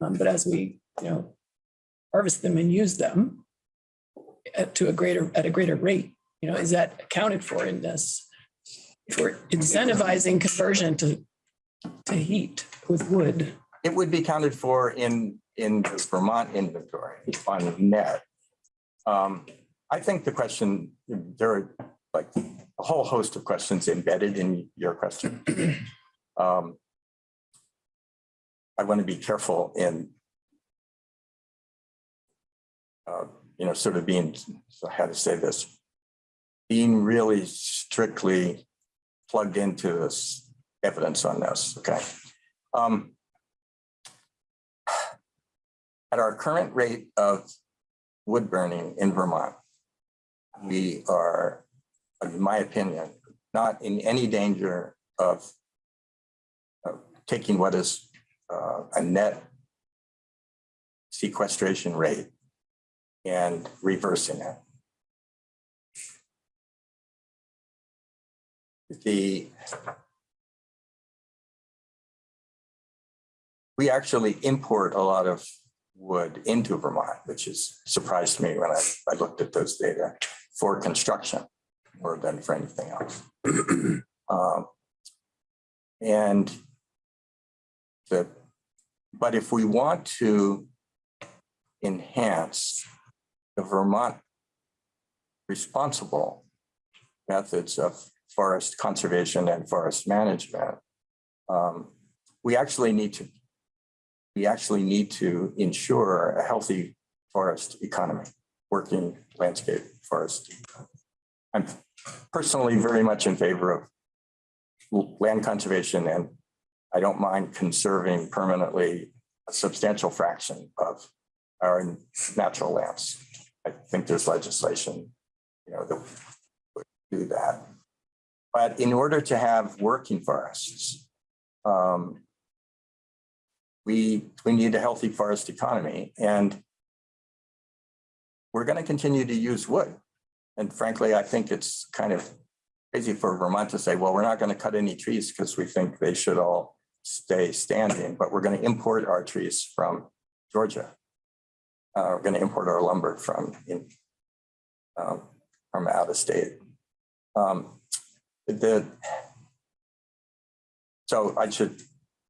um, but as we, you know, harvest them and use them at to a greater, at a greater rate, you know, is that accounted for in this? If we're incentivizing conversion to, to heat with wood, It would be counted for in, in the Vermont inventory on net. Um, I think the question, there are like a whole host of questions embedded in your question. Um, I want to be careful in uh, you know, sort of being, so how to say this, being really strictly plugged into this evidence on this, okay? Um, At our current rate of wood burning in Vermont, we are, in my opinion, not in any danger of taking what is uh, a net sequestration rate and reversing it. The we actually import a lot of wood into Vermont, which is surprised me when I, I looked at those data for construction more than for anything else. Um, And the, but if we want to enhance the Vermont responsible methods of forest conservation and forest management, um, we actually need to we actually need to ensure a healthy forest economy, working landscape forest. I'm personally very much in favor of land conservation and I don't mind conserving permanently a substantial fraction of our natural lands. I think there's legislation, you know, that would do that. But in order to have working forests, um, we, we need a healthy forest economy and we're going to continue to use wood. And frankly, I think it's kind of crazy for Vermont to say, well, we're not going to cut any trees because we think they should all stay standing, but we're going to import our trees from Georgia. Uh, we're going to import our lumber from in, um, from out of state. Um, the so I should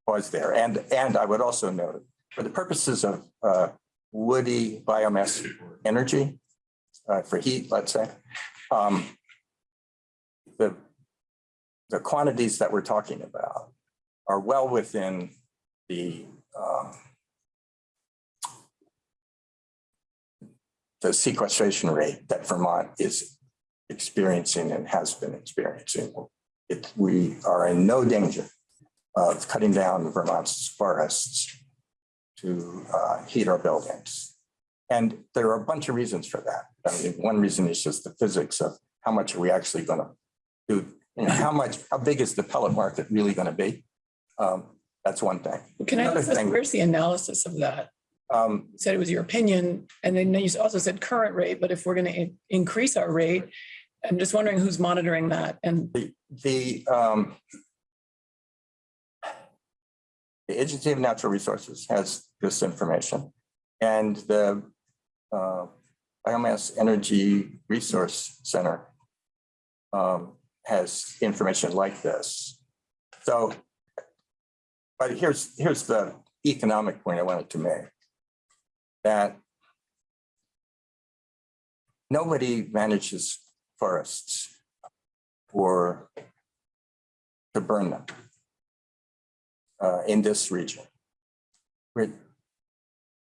pause there. And, and I would also note, for the purposes of uh, woody biomass energy, uh, for heat, let's say, um, the, the quantities that we're talking about are well within the um, the sequestration rate that Vermont is experiencing and has been experiencing. It, we are in no danger of cutting down Vermont's forests to uh, heat our buildings. And there are a bunch of reasons for that. I mean, one reason is just the physics of how much are we actually going to do, you know, how much, how big is the pellet market really going to be? Um, that's one thing. Can I, Another ask, thing- where's the analysis of that? Um, You said it was your opinion, and then you also said current rate, but if we're going to increase our rate, I'm just wondering who's monitoring that and the, the, um, the Agency of Natural Resources has this information and the, uh, Biomass Energy Resource Center um, has information like this. So, but here's, here's the economic point I wanted to make. That nobody manages forests or to burn them uh, in this region. Where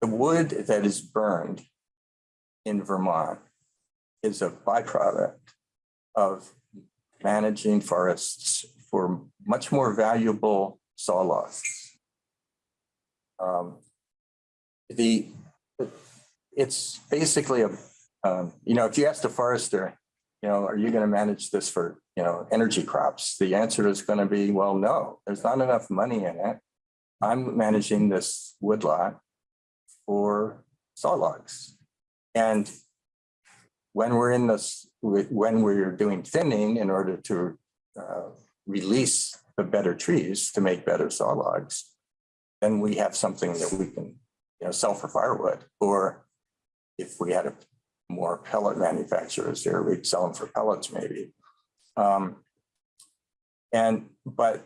the wood that is burned in Vermont is a byproduct of managing forests for much more valuable saw logs. Um, the, it's basically a, um, you know, if you ask a forester, you know, are you going to manage this for, you know, energy crops? The answer is going to be, well, no, there's not enough money in it. I'm managing this woodlot for saw logs. And when we're in this, when we're doing thinning in order to uh, release the better trees to make better saw logs, then we have something that we can, you know, sell for firewood. Or if we had a more pellet manufacturers here, we'd sell them for pellets maybe. Um, and, but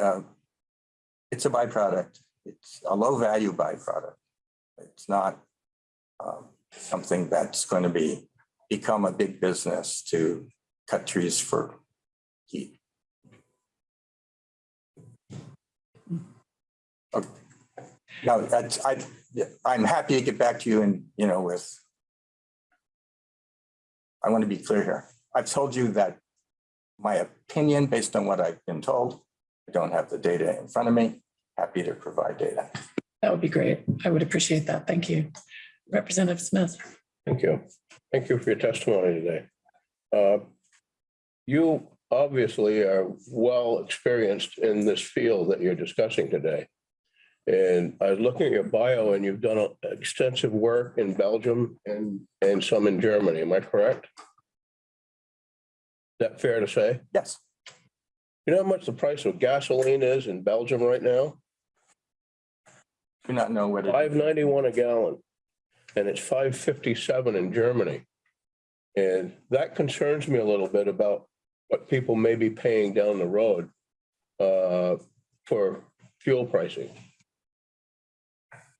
uh, it's a byproduct. It's a low value byproduct. It's not um, something that's going to be become a big business to cut trees for heat. Okay. No, that's, I, I'm happy to get back to you and, you know, with. I want to be clear here. I've told you that my opinion based on what I've been told. I don't have the data in front of me. Happy to provide data. that would be great. I would appreciate that. Thank you. Representative Smith. Thank you. Thank you for your testimony today. Uh, You obviously are well experienced in this field that you're discussing today. And I was looking at your bio and you've done extensive work in Belgium and, and some in Germany. Am I correct? Is that fair to say? Yes, You know how much the price of gasoline is in Belgium right now? do not know what it Five ninety-one a gallon. And it's five fifty-seven in Germany. And that concerns me a little bit about what people may be paying down the road uh, for fuel pricing.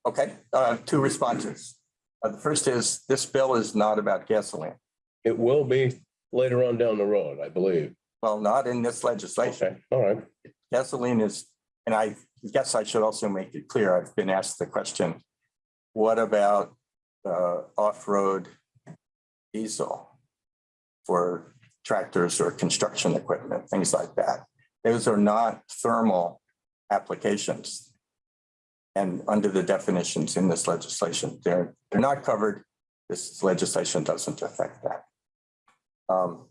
Okay, uh, two responses. Uh, the first is, this bill is not about gasoline. It will be later on down the road, I believe. Well, not in this legislation. Okay, all right. Gasoline is, and I guess I should also make it clear, I've been asked the question, what about uh, off-road diesel for tractors or construction equipment, things like that? Those are not thermal applications. And under the definitions in this legislation, they're, they're not covered. This legislation doesn't affect that. Um,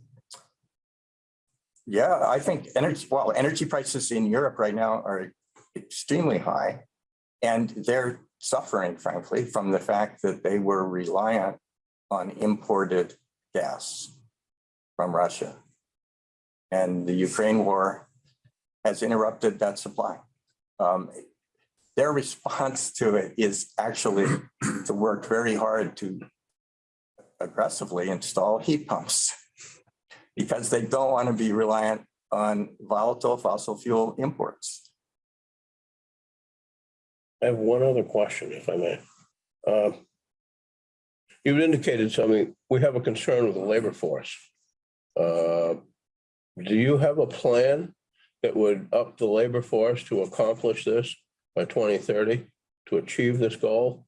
yeah, I think energy, well, energy prices in Europe right now are extremely high. And they're suffering frankly from the fact that they were reliant on imported gas from Russia. And the Ukraine war has interrupted that supply. Um, Their response to it is actually to work very hard to aggressively install heat pumps because they don't want to be reliant on volatile fossil fuel imports. I have one other question, if I may. Uh, You've indicated something, we have a concern with the labor force. Uh, Do you have a plan that would up the labor force to accomplish this by twenty thirty, to achieve this goal?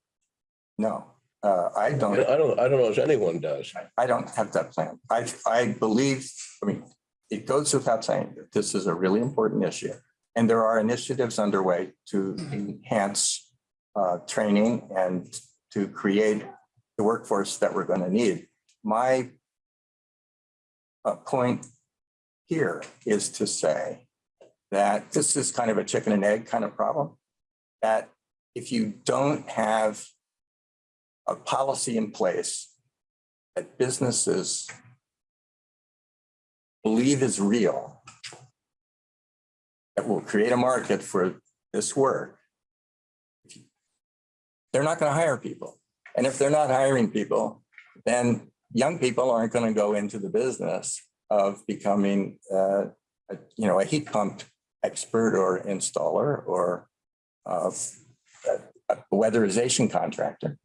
No, uh, I I don't, I don't, I don't know if anyone does. I don't have that plan. I, I believe, I mean, it goes without saying that this is a really important issue. And there are initiatives underway to enhance uh, training and to create the workforce that we're going to need. My uh, point here is to say that this is kind of a chicken and egg kind of problem. That if you don't have a policy in place that businesses believe is real, that will create a market for this work, they're not going to hire people. And if they're not hiring people, then young people aren't going to go into the business of becoming, uh, a, you know, a heat pump expert or installer or uh, a weatherization contractor.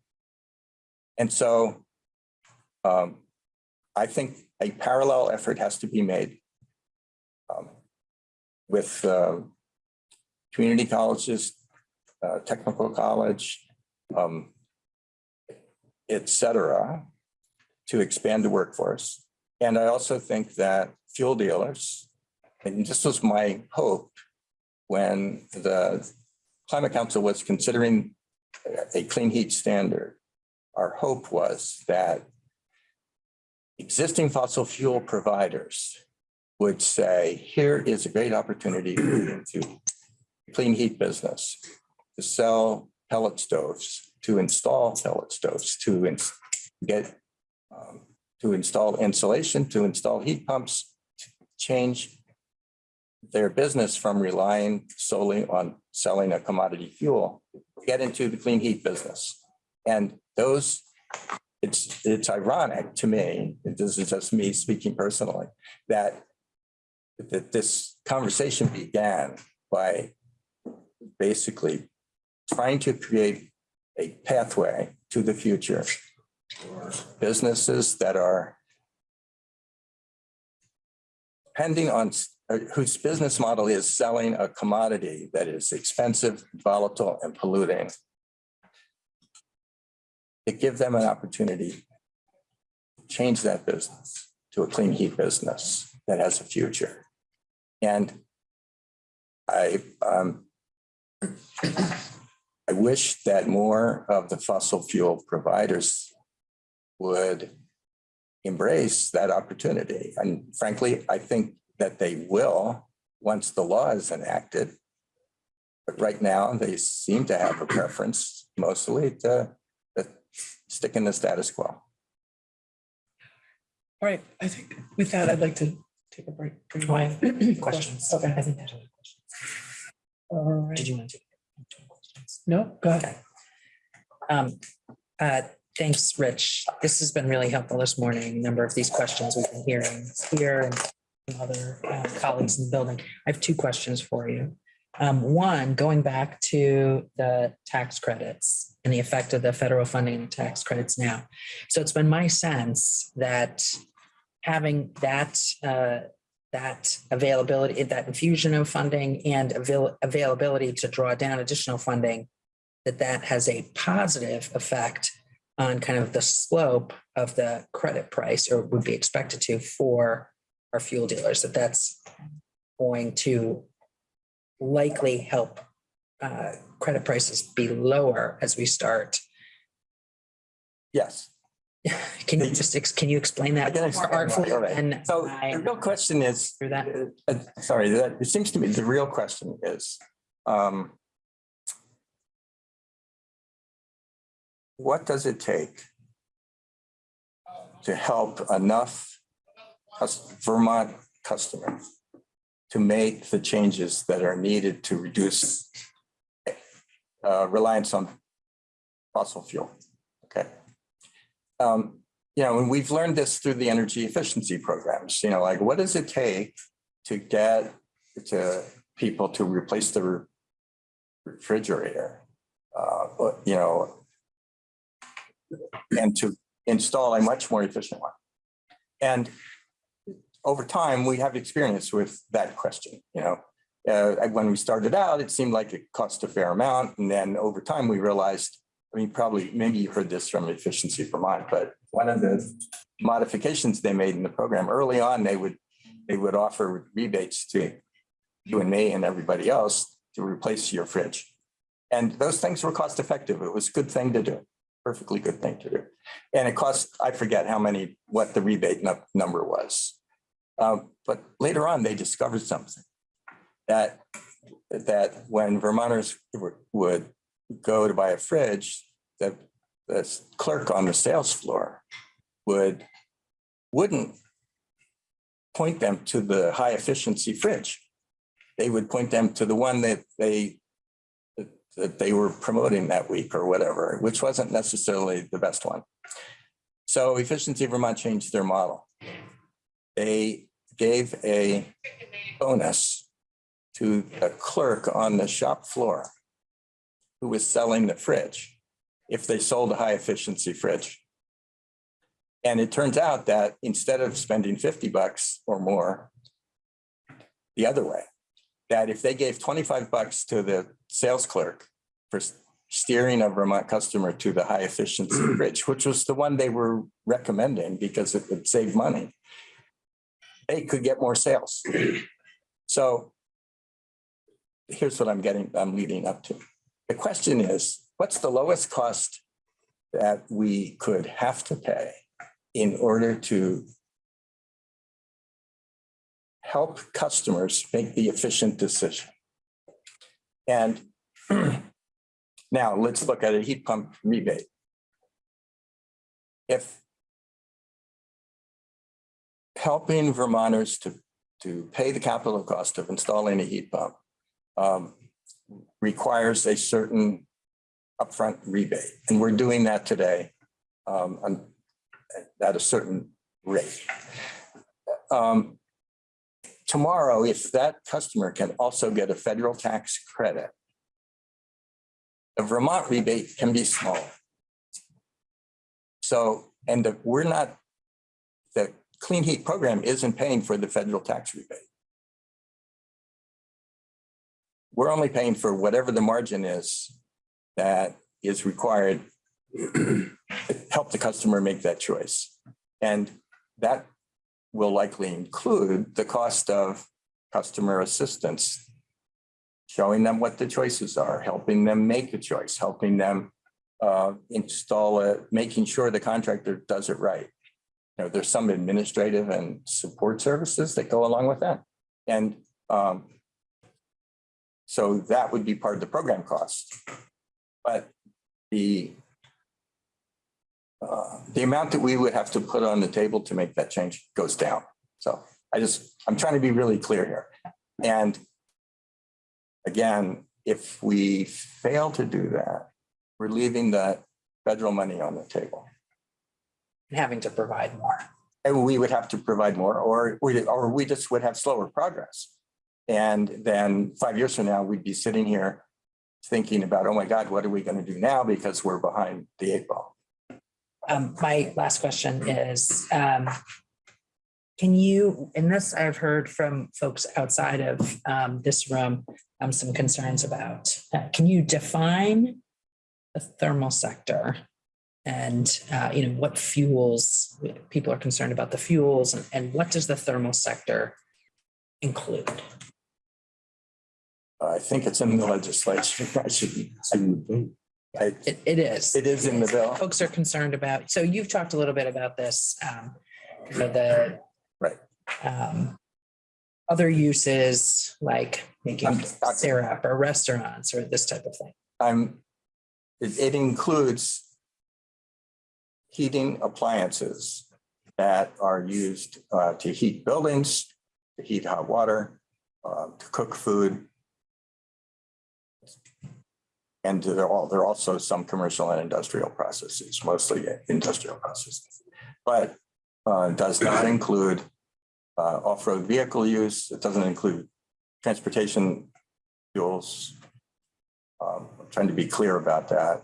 And so um, I think a parallel effort has to be made um, with uh, community colleges, uh, technical college, um, et cetera, to expand the workforce. And I also think that fuel dealers, and this was my hope when the Climate Council was considering a clean heat standard, our hope was that existing fossil fuel providers would say, here is a great opportunity to clean heat business, to sell pellet stoves, to install pellet stoves, to ins- get, um, to install insulation, to install heat pumps, to change their business from relying solely on selling a commodity fuel, get into the clean heat business. And those, it's, it's ironic to me, this is just me speaking personally, that that this conversation began by basically trying to create a pathway to the future. for Businesses that are depending on, whose business model is selling a commodity that is expensive, volatile, and polluting. To give them an opportunity to change that business to a clean heat business that has a future. And I, um, I wish that more of the fossil fuel providers would embrace that opportunity. And frankly, I think that they will, once the law is enacted. But right now, they seem to have a preference mostly to to stick in the status quo. All right, I think with that, I'd like to take a break. Oh, I have Questions? Okay. I think there's other questions. All right. Did you want to? take questions? No, go ahead. Okay. Um, uh, thanks, Rich. This has been really helpful this morning. A Number of these questions we've been hearing here and from other uh, colleagues in the building. I have two questions for you. Um, one, going back to the tax credits and the effect of the federal funding and tax credits now. So it's been my sense that having that, uh, that availability, that infusion of funding and avail- availability to draw down additional funding that that has a positive effect on kind of the slope of the credit price or would be expected to for our fuel dealers, that that's going to likely help uh, credit prices be lower as we start. Yes. Can you just, can you explain that more artfully? right. And So I- the real question is, Through that. uh, uh, sorry, that, it seems to me the real question is, um, what does it take to help enough Vermont customers to make the changes that are needed to reduce uh, reliance on fossil fuel? Okay. Um, you know, and we've learned this through the energy efficiency programs, you know, like what does it take to get to people to replace the re- refrigerator? Uh, you know, and to install a much more efficient one. And over time, we have experience with that question, you know. Uh, when we started out, it seemed like it cost a fair amount. And then over time, we realized, I mean, probably, maybe you heard this from Efficiency Vermont, but one of the modifications they made in the program early on, they would, they would offer rebates to you and me and everybody else to replace your fridge. And those things were cost effective. It was a good thing to do, perfectly good thing to do. And it cost, I forget how many, what the rebate number was. Um, But later on, they discovered something that, that when Vermonters would go to buy a fridge, the, the clerk on the sales floor would, wouldn't point them to the high efficiency fridge. They would point them to the one that they, that- they were promoting that week or whatever, which wasn't necessarily the best one. So Efficiency Vermont changed their model. They gave a bonus to a clerk on the shop floor who was selling the fridge if they sold a high efficiency fridge. And it turns out that instead of spending 50 bucks or more, the other way, that if they gave 25 bucks to the sales clerk for steering a Vermont customer to the high efficiency fridge, which was the one they were recommending because it would save money, they could get more sales. So here's what I'm getting, I'm leading up to. The question is, what's the lowest cost that we could have to pay in order to help customers make the efficient decision? And now let's look at a heat pump rebate. If helping Vermonters to, to pay the capital cost of installing a heat pump um, requires a certain upfront rebate, and we're doing that today um, at a certain rate. Um, Tomorrow, if that customer can also get a federal tax credit, the Vermont rebate can be small. So, and the- we're not, clean heat program isn't paying for the federal tax rebate. We're only paying for whatever the margin is that is required to help the customer make that choice. And that will likely include the cost of customer assistance, showing them what the choices are, helping them make a choice, helping them uh, install it, making sure the contractor does it right. You know, there's some administrative and support services that go along with that. And um, so that would be part of the program cost. But the uh, the amount that we would have to put on the table to make that change goes down. So I just, I'm trying to be really clear here. And again, if we fail to do that, we're leaving that federal money on the table. Having to provide more. And we would have to provide more, or we, or we just would have slower progress. And then five years from now, we'd be sitting here thinking about, oh my God, what are we going to do now? Because we're behind the eight ball. Um, my last question is, um, can you, and this I've heard from folks outside of, um, this room, um, some concerns about, uh, can you define the thermal sector? And, uh, you know, what fuels, people are concerned about the fuels and, and what does the thermal sector include? I think it's in the legislation. I should, I, It, it is. it is in the bill. folks are concerned about, so you've talked a little bit about this, um, you know, the. Right. Um, other uses like making syrup or restaurants or this type of thing. I'm, it, it includes heating appliances that are used uh, to heat buildings, to heat hot water, uh, to cook food. And there are all, there are also some commercial and industrial processes, mostly industrial processes. But uh, does not include uh, off-road vehicle use. It doesn't include transportation fuels, um, I'm trying to be clear about that.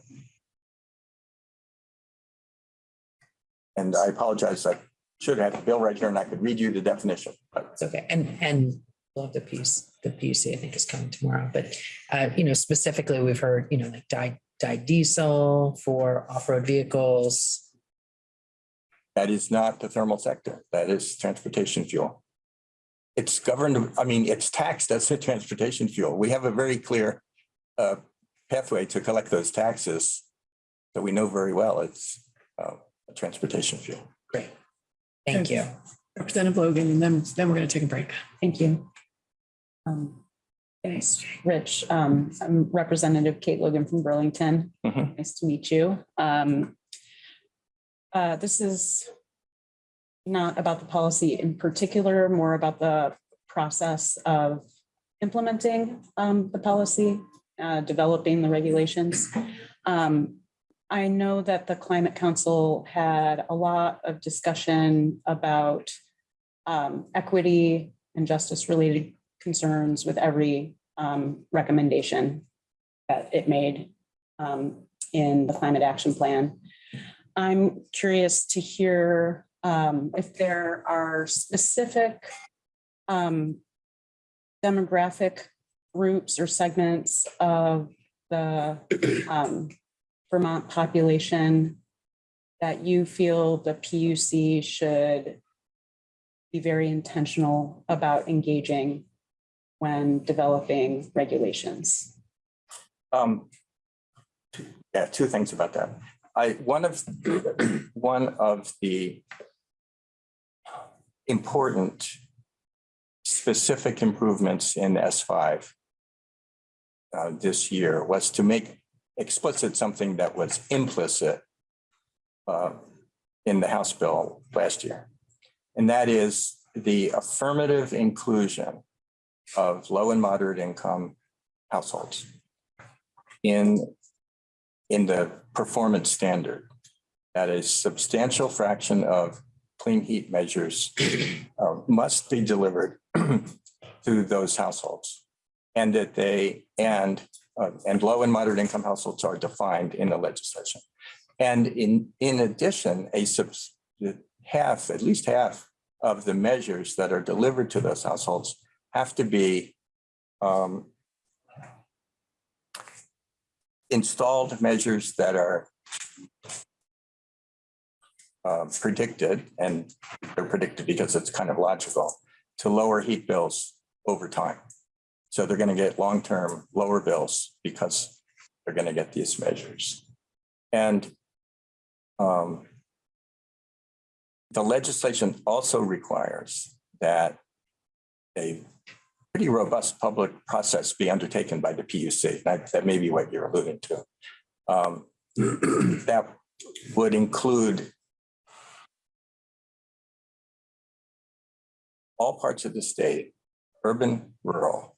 And I apologize, I should have the bill right here and I could read you the definition, but It's okay. And, and love the piece, the PUC I think is coming tomorrow, but, uh, you know, specifically, we've heard, you know, like dyed diesel for off-road vehicles. that is not the thermal sector. That is transportation fuel. It's governed, I mean, it's taxed as a transportation fuel. We have a very clear uh, pathway to collect those taxes that we know very well. It's uh, transportation fuel. Great. Thank you. Representative Logan, and then, then we're going to take a break. Thank you. Um, Thanks, Rich. Um, I'm Representative Kate Logan from Burlington. Mhm. Nice to meet you. Um, uh, This is not about the policy in particular, more about the process of implementing um, the policy, uh, developing the regulations. Um, I know that the Climate Council had a lot of discussion about um, equity and justice related concerns with every um, recommendation that it made um, in the climate action plan. I'm curious to hear um, if there are specific um, demographic groups or segments of the um, Vermont population that you feel the PUC should be very intentional about engaging when developing regulations. Um, yeah, two things about that. I, one of, one of the important specific improvements in S five uh, this year was to make explicit something that was implicit uh, in the House bill last year. And that is the affirmative inclusion of low and moderate income households in, in the performance standard. That a substantial fraction of clean heat measures uh, must be delivered to those households. And that they, and, uh, and low and moderate income households are defined in the legislation. And in, in addition, a subs, half, at least half of the measures that are delivered to those households have to be um, installed measures that are uh, predicted, and they're predicted because it's kind of logical, to lower heat bills over time. So they're going to get long-term lower bills because they're going to get these measures. And um, the legislation also requires that a pretty robust public process be undertaken by the PUC. That, that may be what you're alluding to. Um, That would include all parts of the state, urban, rural,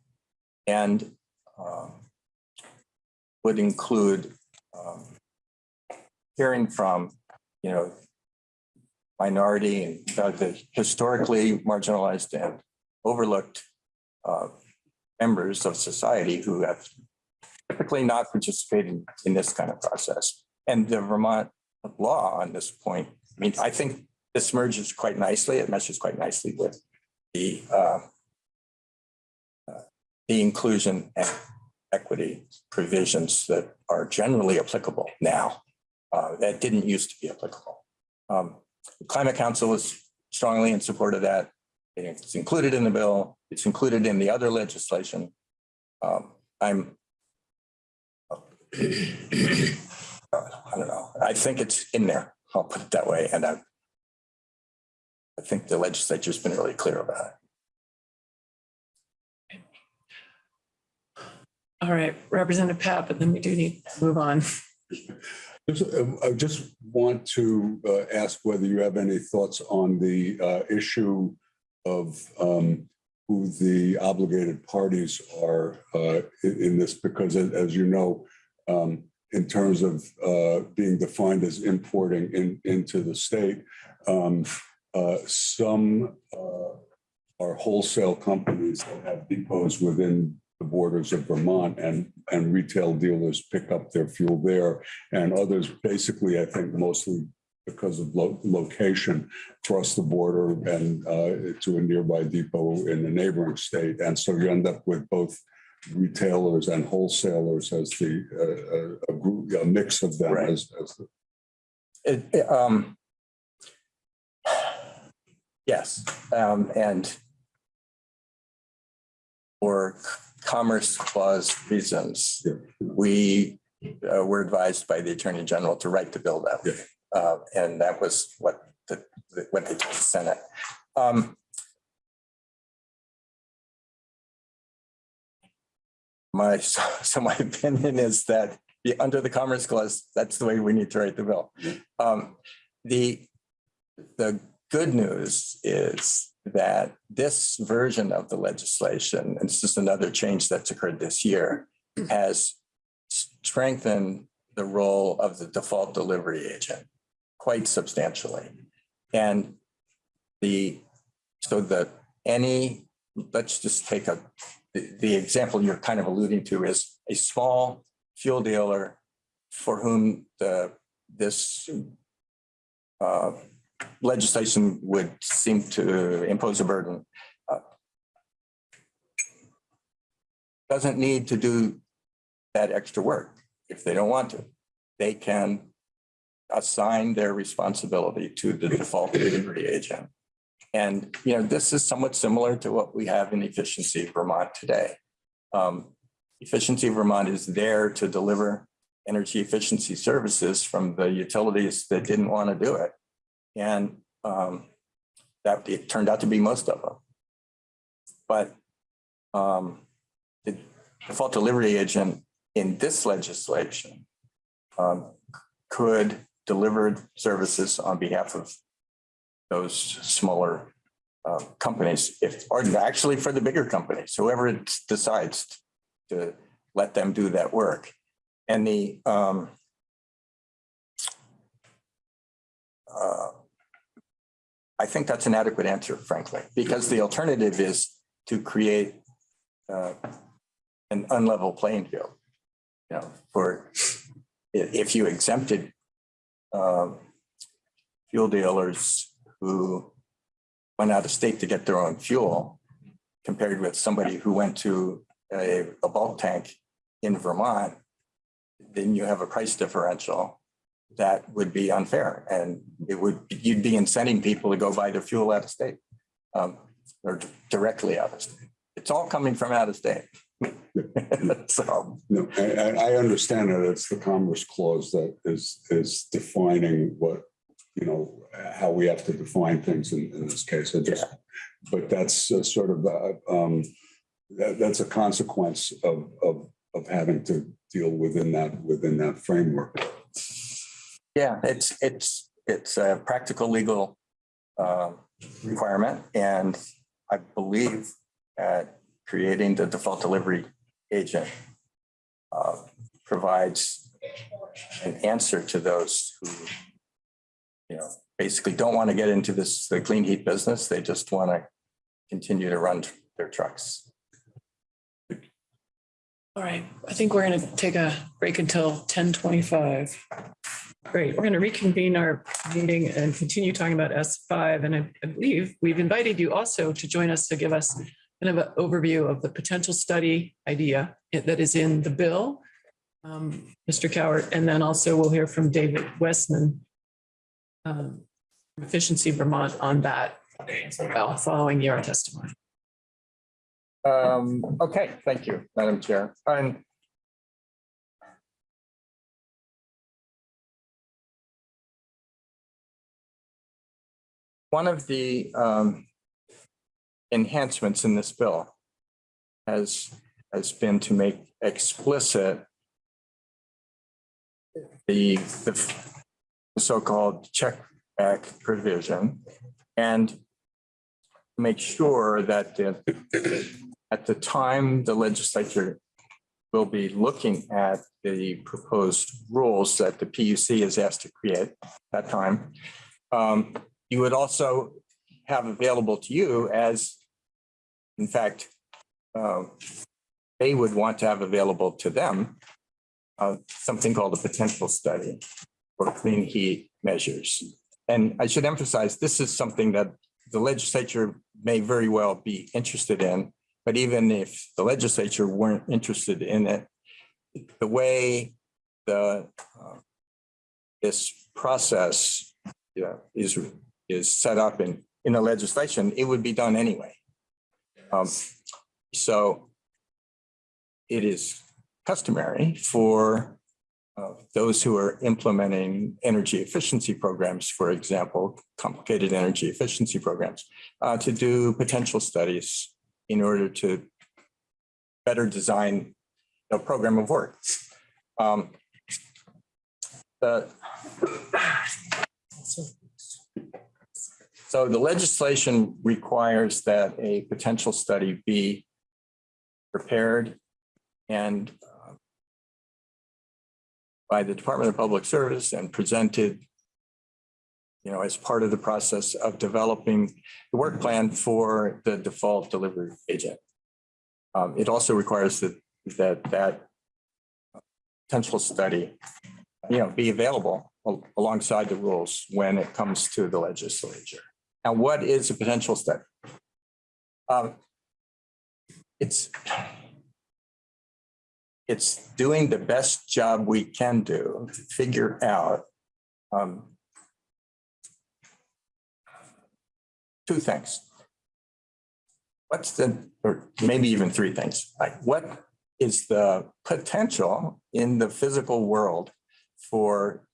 and um, would include um, hearing from, you know, minority and uh, the historically marginalized and overlooked uh, members of society who have typically not participated in this kind of process. And the Vermont law on this point, I mean, I think this merges quite nicely. It meshes quite nicely with the uh, the inclusion and equity provisions that are generally applicable now uh, that didn't used to be applicable. Um, the Climate Council is strongly in support of that. It's included in the bill. It's included in the other legislation. Um, I'm I don't know. I think it's in there. I'll put it that way. And I I think the legislature's been really clear about it. All right, Representative Pat, but then we do need to move on. Uh, I just want to uh, ask whether you have any thoughts on the uh, issue of um, who the obligated parties are uh, in this, because as you know, um, in terms of uh, being defined as importing in, into the state, um, uh, some are wholesale companies that have depots within the borders of Vermont and, and retail dealers pick up their fuel there. And others, basically, I think mostly because of lo- location, cross the border and uh, to a nearby depot in the neighboring state. And so you end up with both retailers and wholesalers as the, uh, a, a group, a mix of them Right. as, as the It, it, um, yes, um, and for commerce clause reasons, Yeah. we uh, were advised by the Attorney General to write the bill that way. Uh, and that was what the, what they told the Senate. Um, my, so my opinion is that the, under the Commerce Clause, that's the way we need to write the bill. Um, the, the good news is that this version of the legislation, and this is another change that's occurred this year, has strengthened the role of the default delivery agent quite substantially. And the, so that any, let's just take a, the, the example you're kind of alluding to is a small fuel dealer for whom the, this uh, legislation would seem to impose a burden. uh, Doesn't need to do that extra work if they don't want to. They can assign their responsibility to the default delivery agent. And, you know, this is somewhat similar to what we have in Efficiency Vermont today. Um, Efficiency Vermont is there to deliver energy efficiency services from the utilities that didn't want to do it. And um, that it turned out to be most of them. But um, the default delivery agent in this legislation um, could deliver services on behalf of those smaller uh, companies, if, or actually for the bigger companies, whoever decides to let them do that work. And the um, uh, I think that's an adequate answer, frankly, because the alternative is to create uh, an unlevel playing field. You know, for if you exempted um, fuel dealers who went out of state to get their own fuel compared with somebody who went to a, a bulk tank in Vermont, then you have a price differential that would be unfair and it would, you'd be incenting people to go buy their fuel out of state um, or directly out of state. It's all coming from out of state. So, No, I, I, understand that it's the Commerce Clause that is, is defining what you know, how we have to define things in, in this case. I just, but that's sort of, uh, um, that, that's a consequence of, of, of having to deal within that, within that framework. Yeah, it's, it's, it's a practical legal uh, requirement, and I believe that creating the default delivery agent uh, provides an answer to those who, you know, basically don't want to get into this, the clean heat business. They just want to continue to run their trucks. All right, I think we're going to take a break until ten twenty-five. Great, we're going to reconvene our meeting and continue talking about S five. And I I believe we've invited you also to join us to give us kind of an overview of the potential study idea that is in the bill. Um, Mr. Cowart, and then also we'll hear from David Westman. um, from Efficiency Vermont on that as well, following your testimony. Um, okay, thank you, Madam Chair. And one of the um enhancements in this bill has, has been to make explicit the, the so-called check back provision and make sure that the at the time the legislature will be looking at the proposed rules that the PUC is asked to create at that time. um, You would also have available to you as, in fact, um, they would want to have available to them uh, something called a potential study for clean heat measures. And I should emphasize, this is something that the legislature may very well be interested in. But even if the legislature weren't interested in it, the way the uh, this process is is set up in in the legislation, it would be done anyway. Um, so it is customary for uh, those who are implementing energy efficiency programs, for example, complicated energy efficiency programs, uh, to do potential studies in order to better design a program of work. Um, the- so the legislation requires that a potential study be prepared and uh, by the Department of Public Service and presented you know, as part of the process of developing the work plan for the default delivery agent. Um, it also requires that, that, that potential study, you know, be available alongside the rules when it comes to the legislature. Now, what is a potential study? Um, it's, it's doing the best job we can do to figure out um, two things. What's the, or maybe even three things, like what is the potential in the physical world for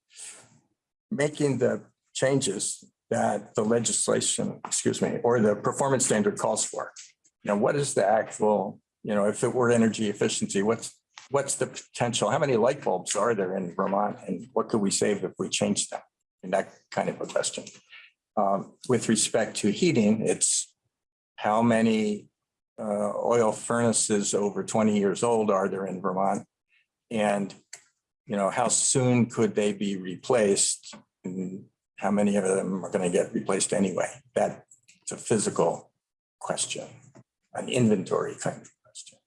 making the changes that the legislation, excuse me, or the performance standard calls for? You know, what is the actual, you know, if it were energy efficiency, what's, what's the potential? How many light bulbs are there in Vermont and what could we save if we change them? And that kind of a question. Um, with respect to heating, it's how many uh, oil furnaces over 20 years old are there in Vermont? And, you know, how soon could they be replaced? And how many of them are going to get replaced anyway? That's a physical question, an inventory kind of question.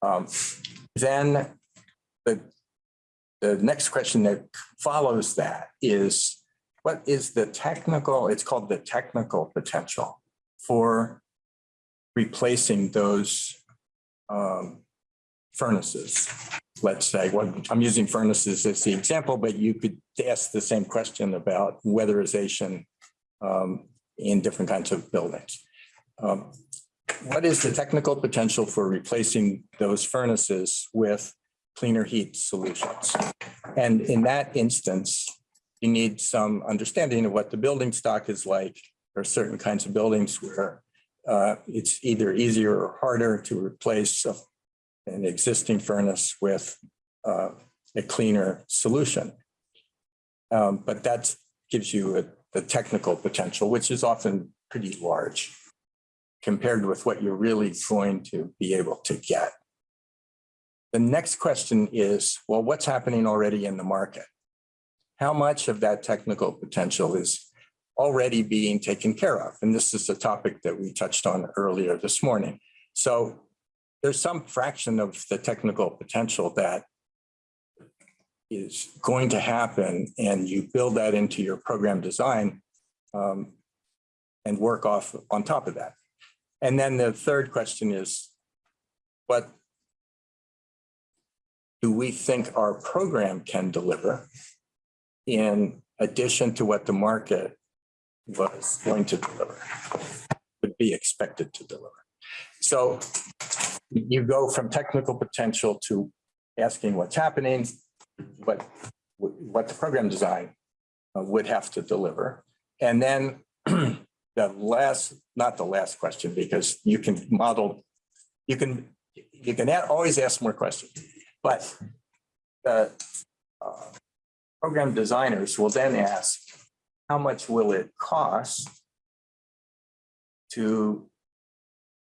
Um, then the, the next question that follows that is what is the technical, it's called the technical potential for replacing those um, furnaces. Let's say, what I'm using furnaces as the example, but you could ask the same question about weatherization um, in different kinds of buildings. Um, What is the technical potential for replacing those furnaces with cleaner heat solutions? And in that instance, you need some understanding of what the building stock is like. There are certain kinds of buildings where uh, it's either easier or harder to replace a- an existing furnace with uh, a cleaner solution. Um, But that gives you a- the technical potential, which is often pretty large compared with what you're really going to be able to get. The next question is, well, what's happening already in the market? How much of that technical potential is already being taken care of? And this is a topic that we touched on earlier this morning. So there's some fraction of the technical potential that is going to happen and you build that into your program design um, and work off on top of that. And then the third question is, what do we think our program can deliver in addition to what the market was going to deliver, would be expected to deliver? So you go from technical potential to asking what's happening, what, what the program design uh, would have to deliver. And then the last, not the last question, because you can model, you can, you can always ask more questions. But the uh, program designers will then ask, how much will it cost to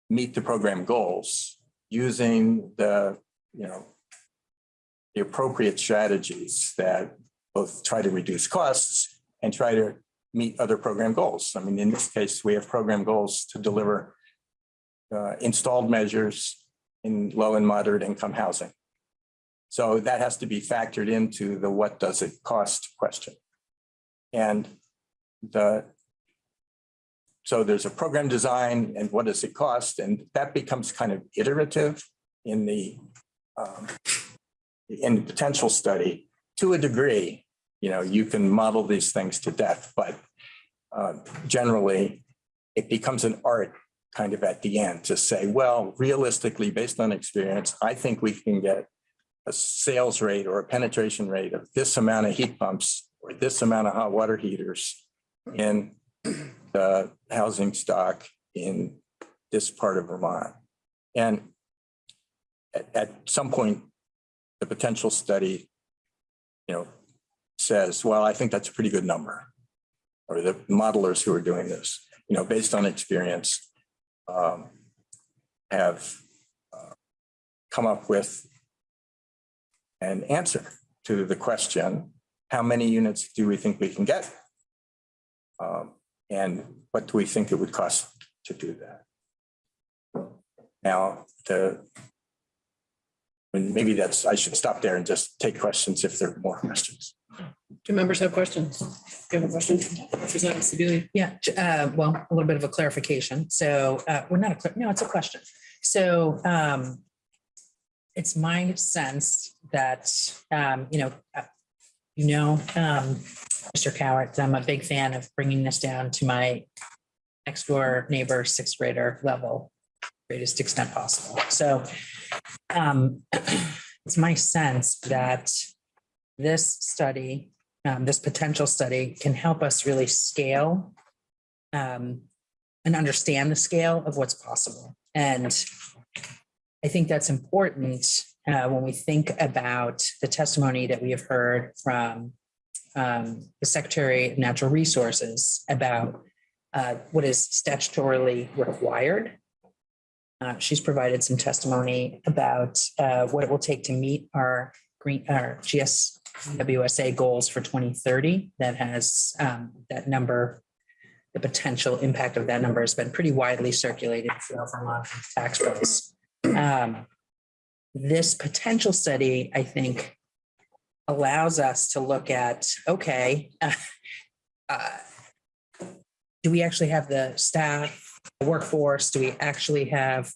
meet the program goals using the, you know, the appropriate strategies that both try to reduce costs and try to meet other program goals. I mean, in this case, we have program goals to deliver uh, installed measures in low and moderate income housing. So that has to be factored into the what does it cost question. And the so there's a program design and what does it cost? And that becomes kind of iterative in the um, in the potential study to a degree. You know, you can model these things to death, but uh, generally it becomes an art kind of at the end to say, well, realistically, based on experience, I think we can get a sales rate or a penetration rate of this amount of heat pumps or this amount of hot water heaters in the housing stock in this part of Vermont. And at, at some point, the potential study, you know, says, well, I think that's a pretty good number. Or the modelers who are doing this, you know, based on experience, um, have uh, come up with an answer to the question, how many units do we think we can get? Um, and what do we think it would cost to do that? Now, the and maybe that's, I should stop there and just take questions if there are more questions. Do members have questions? Do you have a question? Representative Sibilia? Yeah, uh, well, a little bit of a clarification. So, uh, we're not a, clar- no, it's a question. So, um, it's my sense that, um, you know, uh, you know, um, Mr. Cowart, I'm a big fan of bringing this down to my next door neighbor, sixth grader level, greatest extent possible. So, um, it's my sense that this study, um, this potential study can help us really scale um, and understand the scale of what's possible. And I think that's important uh, when we think about the testimony that we have heard from um, the Secretary of Natural Resources about uh, what is statutorily required. Uh, She's provided some testimony about uh, what it will take to meet our green, our GS WSA goals for 2030 that has um, that number, the potential impact of that number has been pretty widely circulated throughout Vermont tax base. Um, This potential study, I think, allows us to look at, okay, uh, do we actually have the staff, the workforce? Do we actually have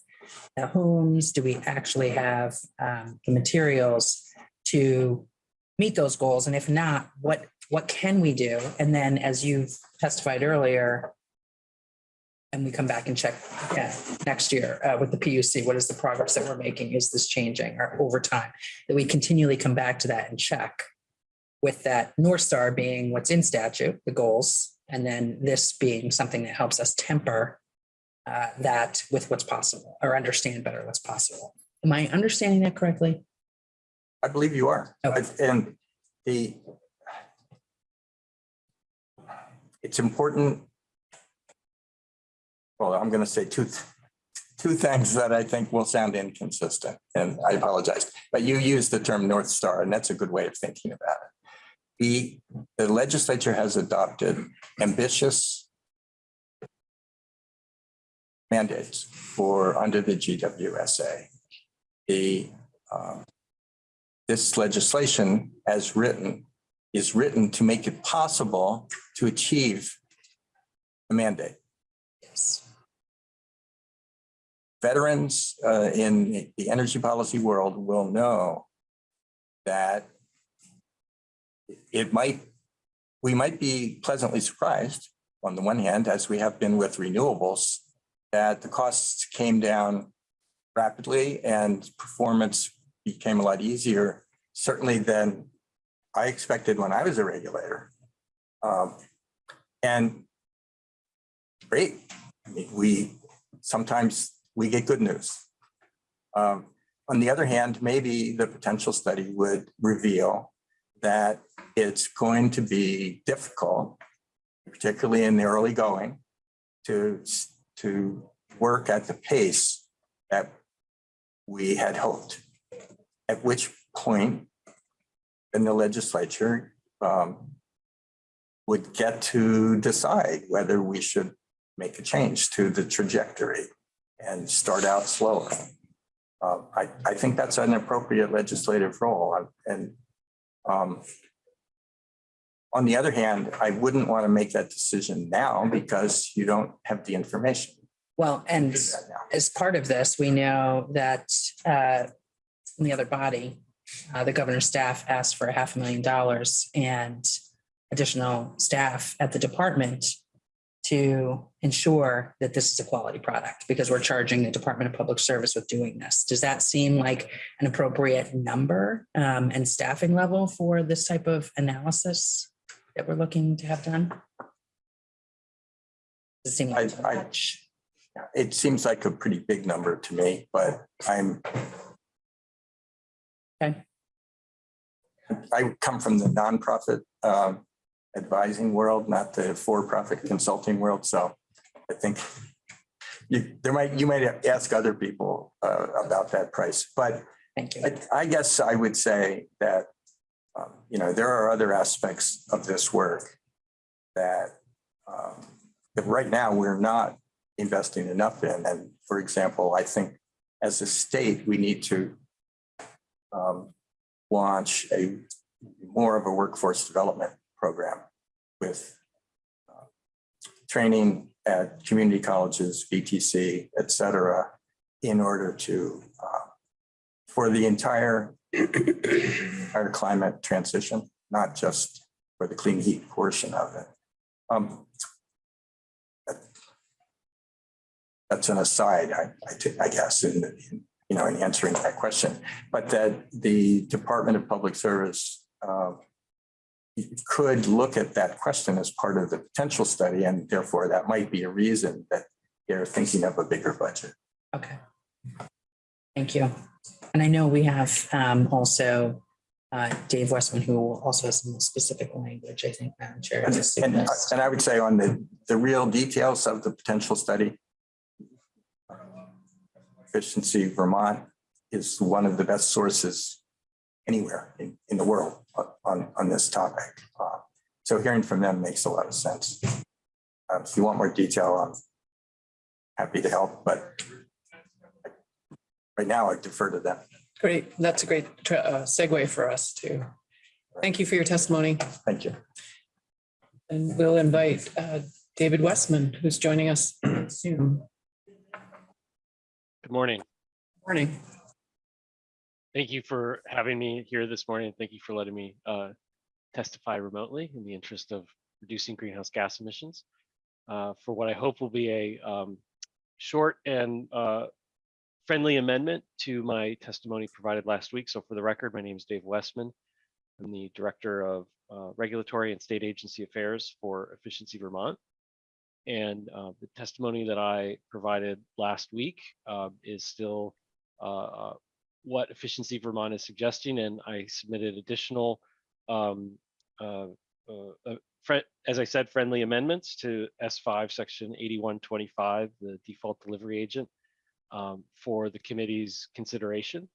the homes? Do we actually have um, the materials to meet those goals? And if not, what, what can we do? And then, as you've testified earlier, and we come back and check yeah, next year uh, with the PUC, what is the progress that we're making? Is this changing or over time? That we continually come back to that and check. with that North Star being what's in statute, the goals, and then this being something that helps us temper uh, that with what's possible or understand better what's possible. Am I understanding that correctly? I believe you are. Okay. And the it's important. Well, I'm going to say two, two things that I think will sound inconsistent, and I apologize. But you used the term North Star, and that's a good way of thinking about it. The, the legislature has adopted ambitious mandates for under the GWSA. The um, this legislation as written is written to make it possible to achieve the mandate. Yes. Veterans uh, in the energy policy world will know that it might, we might be pleasantly surprised on the one hand, as we have been with renewables, that the costs came down rapidly and performance became a lot easier, certainly than I expected when I was a regulator. Um, And great, I mean, we, sometimes we get good news. Um, On the other hand, maybe the potential study would reveal that it's going to be difficult, particularly in the early going, to, to work at the pace that we had hoped. At which point, then the legislature um, would get to decide whether we should make a change to the trajectory and start out slower. Um, I, I think that's an appropriate legislative role. And um, on the other hand, I wouldn't want to make that decision now because you don't have the information. Well, and do that now. as part of this, we know that uh, in the other body, uh, the governor's staff asked for a half a million dollars and additional staff at the department to ensure that this is a quality product because we're charging the Department of Public Service with doing this. Does that seem like an appropriate number um, and staffing level for this type of analysis that we're looking to have done? Does it seem like I- I- It seems like a pretty big number to me, but I'm. Okay. I come from the nonprofit um, advising world, not the for-profit consulting world, so I think you, there might, you might ask other people uh, about that price, but Thank you. I, I guess I would say that, um, you know, there are other aspects of this work that, um, that right now we're not investing enough in. And for example, I think as a state, we need to um, launch a more of a workforce development program with uh, training at community colleges, VTC, et cetera, in order to uh, for the entire, entire climate transition, not just for the clean heat portion of it. Um, That's an aside, I, I I guess, in, in, you know, in answering that question, but that the Department of Public Service uh, could look at that question as part of the potential study, and therefore that might be a reason that they're thinking of a bigger budget. Okay. Thank you. And I know we have um, also uh, Dave Westman, who also has some specific language, I think, Madam Chair. And, and and I would say on the, the real details of the potential study, Efficiency Vermont is one of the best sources anywhere in, in the world on, on this topic. Uh, So hearing from them makes a lot of sense. Um, If you want more detail, I'm happy to help, but right now I defer to them. Great. That's a great uh, segue for us too. Thank you for your testimony. Thank you. And we'll invite uh, David Westman, who's joining us soon. Good morning. Good morning. Thank you for having me here this morning. Thank you for letting me uh, testify remotely in the interest of reducing greenhouse gas emissions uh, for what I hope will be a um, short and uh, friendly amendment to my testimony provided last week. So for the record, my name is Dave Westman. I'm the Director of uh, Regulatory and State Agency Affairs for Efficiency Vermont. And uh, the testimony that I provided last week uh, is still what Efficiency Vermont is suggesting, and I submitted additional, um, uh, uh, uh, as I said, friendly amendments to S5, Section 8125, the default delivery agent, um, for the committee's consideration,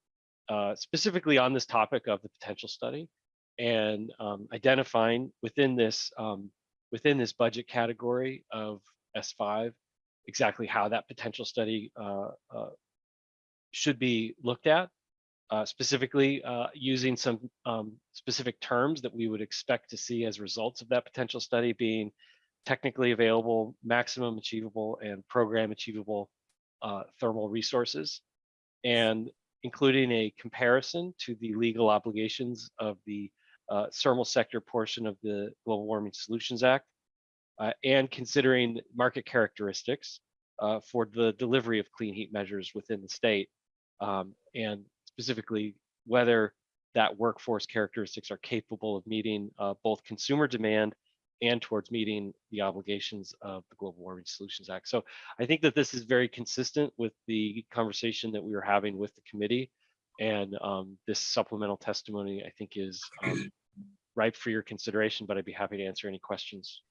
uh, specifically on this topic of the potential study and um, identifying within this um, within this budget category of S5 exactly how that potential study uh, uh, should be looked at, uh, specifically uh, using some um, specific terms that we would expect to see as results of that potential study being technically available, maximum achievable, and program achievable uh, thermal resources, and including a comparison to the legal obligations of the uh, thermal sector portion of the Global Warming Solutions Act, uh, and considering market characteristics for the delivery of clean heat measures within the state, um, and specifically whether that workforce characteristics are capable of meeting uh, both consumer demand and towards meeting the obligations of the Global Warming Solutions Act. So I think that this is very consistent with the conversation that we were having with the committee. And um, this supplemental testimony, I think, is um, ripe for your consideration, but I'd be happy to answer any questions.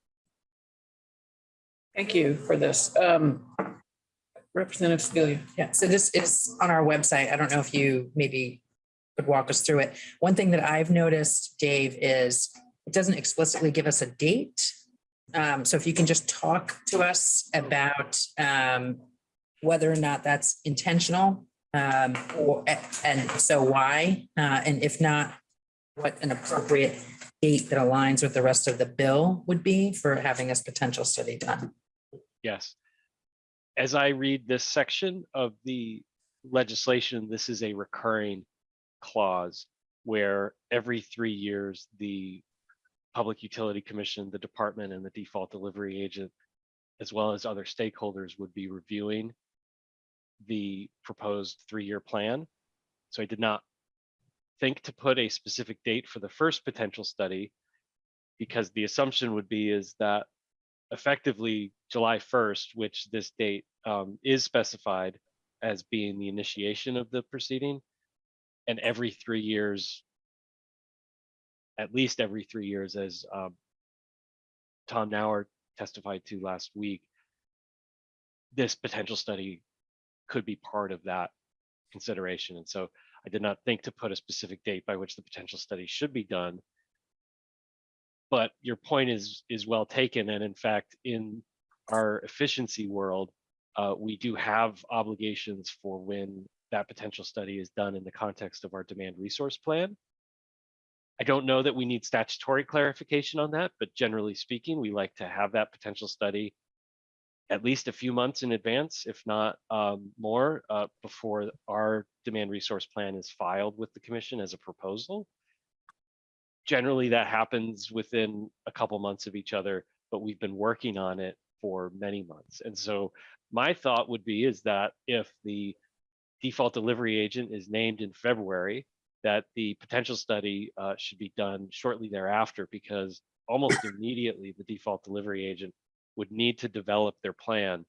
Thank you for this. Um, Representative Sibilia. Yeah, so this is on our website. I don't know if you maybe could walk us through it. One thing that I've noticed, Dave, is it doesn't explicitly give us a date. Um, so if you can just talk to us about um, whether or not that's intentional, um, or, and so why? Uh, and if not, what an appropriate date that aligns with the rest of the bill would be for having this potential study done. Yes. As I read this section of the legislation, this is a recurring clause where every three years, the Public Utility Commission, the department and the default delivery agent, as well as other stakeholders would be reviewing the proposed three-year plan. So I did not think to put a specific date for the first potential study because the assumption would be is that effectively July 1st, which this date um, is specified as being the initiation of the proceeding, and every three years, at least every three years, as um, Tom Nauer testified to last week, this potential study could be part of that consideration. And so I did not think to put a specific date by which the potential study should be done. But your point is is well taken. And in fact, in our efficiency world, uh, we do have obligations for when that potential study is done in the context of our demand resource plan. I don't know that we need statutory clarification on that, but generally speaking, we like to have that potential study at least a few months in advance, if not um, more, uh, before our demand resource plan is filed with the commission as a proposal. Generally, that happens within a couple months of each other, but we've been working on it for many months. And so my thought would be is that if the default delivery agent is named in February, that the potential study uh, should be done shortly thereafter because almost immediately the default delivery agent would need to develop their plan.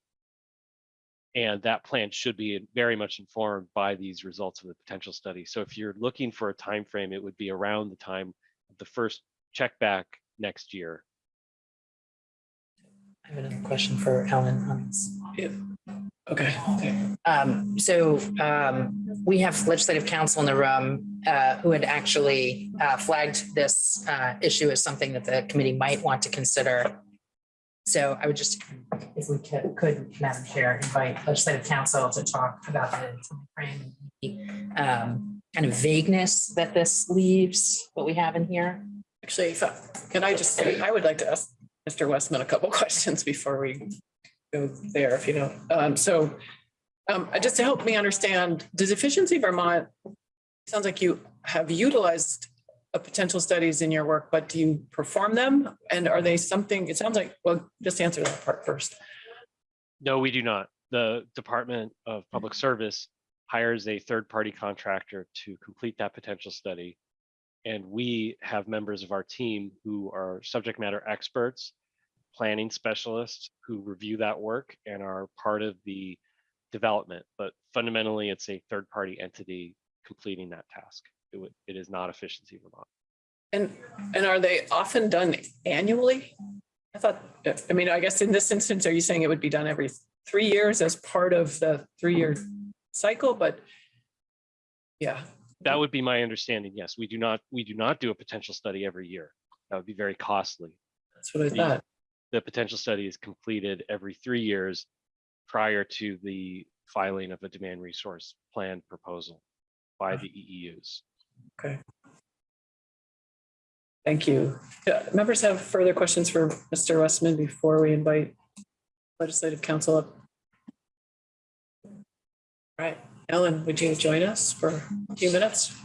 And that plan should be very much informed by these results of the potential study. So if you're looking for a time frame, it would be around the time of the first check back next year. I have another question for Ellen on this. Okay, okay. Um, so, um, we have legislative counsel in the room, uh, who had actually, uh, flagged this, uh, issue as something that the committee might want to consider. So I would just, if we could, could, Madam Chair, invite legislative counsel to talk about the timeframe, um, kind of vagueness that this leaves, what we have in here. Actually, if can I just, say, I would like to ask Mr. Westman a couple questions before we go there, if you don't. Um, so um, just to help me understand, does Efficiency Vermont, sounds like you have utilized potential studies in your work, but do you perform them? And are they something, it sounds like, well, just answer that part first. No, we do not. The Department of Public Service hires a third-party contractor to complete that potential study. And we have members of our team who are subject matter experts, planning specialists who review that work and are part of the development. But fundamentally, it's a third-party entity completing that task. It would, it is not efficiency Vermont. And, and are they often done annually? I thought, I mean, I guess in this instance, are you saying it would be done every three years as part of the three-year cycle, but yeah, That hmm. would be my understanding. Yes, we do not, we do not do a potential study every year. That would be very costly. that's what I thought. The potential study is completed every three years prior to the filing of a demand resource plan proposal by the EEUs. Okay. Thank you. Yeah, Members have further questions for Mr. Westman before we invite legislative counsel up? All right, Ellen, would you join us for a few minutes?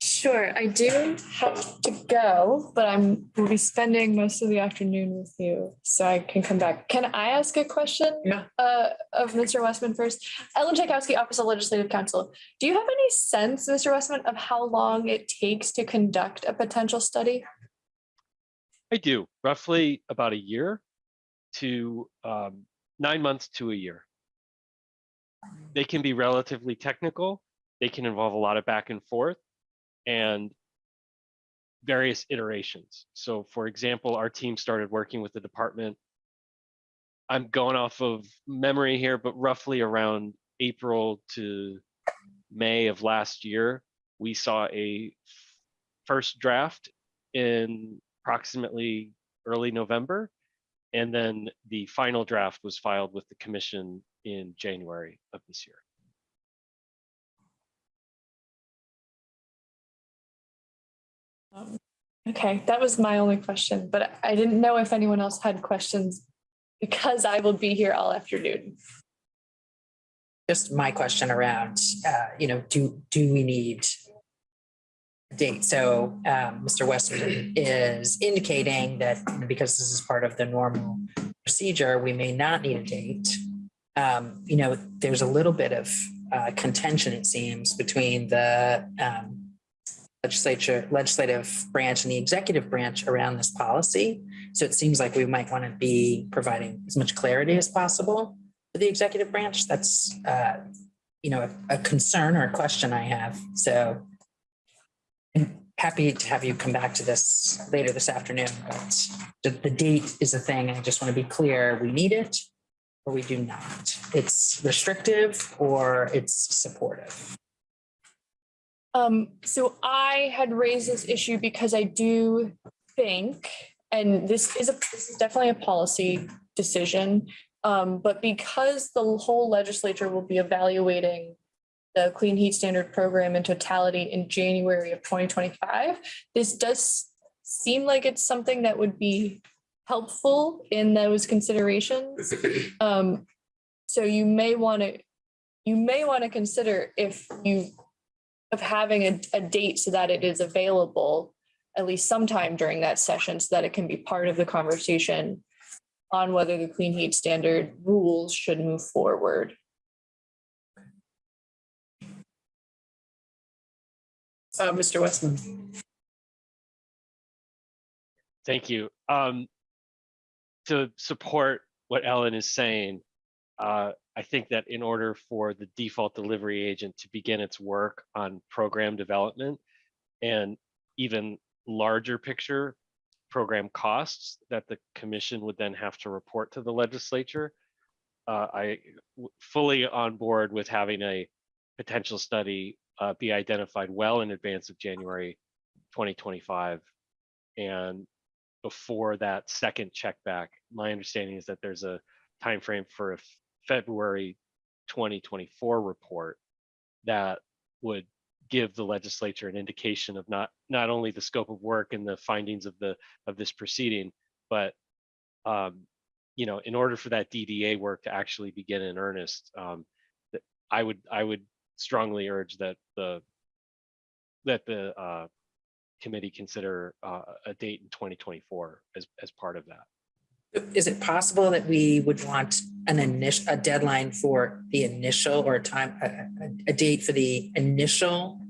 Sure, I do have to go, but I'm, will be spending most of the afternoon with you, so I can come back. Can I ask a question? Yeah. Uh, of Mr. Westman first? Ellen Czajkowski, Office of Legislative Counsel. Do you have any sense, Mr. Westman, of how long it takes to conduct a potential study? I do, roughly about a year to um, nine months to a year. They can be relatively technical. They can involve a lot of back and forth and various iterations. So for example, our team started working with the department. I'm going off of memory here, but roughly around April to May of last year, we saw a first draft in approximately early November. And then the final draft was filed with the commission in January of this year. Okay, that was my only question, but I didn't know if anyone else had questions because I will be here all afternoon. Just my question around, uh, you know, do, do we need a date? So um, Mr. Westman is indicating that because this is part of the normal procedure, we may not need a date. Um, You know, there's a little bit of uh, contention, it seems, between the um, legislature, legislative branch and the executive branch around this policy. So it seems like we might want to be providing as much clarity as possible for the executive branch. That's, uh, you know, a, a concern or a question I have. So I'm happy to have you come back to this later this afternoon, but the, the date is a thing. I just want to be clear, we need it or we do not. It's restrictive or it's supportive. Um, so I had raised this issue because I do think, and this is a, this is definitely a policy decision. Um, but because the whole legislature will be evaluating the Clean Heat Standard Program in totality in January of twenty twenty-five, this does seem like it's something that would be helpful in those considerations. Um, so you may want to, you may want to consider if you of having a, a date so that it is available at least sometime during that session so that it can be part of the conversation on whether the clean heat standard rules should move forward. Uh, Mr. Westman, Thank you. Um, to support what Ellen is saying, uh, I think that in order for the default delivery agent to begin its work on program development and even larger picture program costs that the commission would then have to report to the legislature, uh, I fully on board with having a potential study uh, be identified well in advance of January 2025 and before that second check back. My understanding is that there's a time frame for a February 2024 report that would give the legislature an indication of not not only the scope of work and the findings of the of this proceeding, but um, you know, in order for that DDA work to actually begin in earnest, um, I would I would strongly urge that the that the uh, committee consider uh, a date in 2024 as as part of that. Is it possible that we would want an initial, a deadline for the initial or a time, a, a- a date for the initial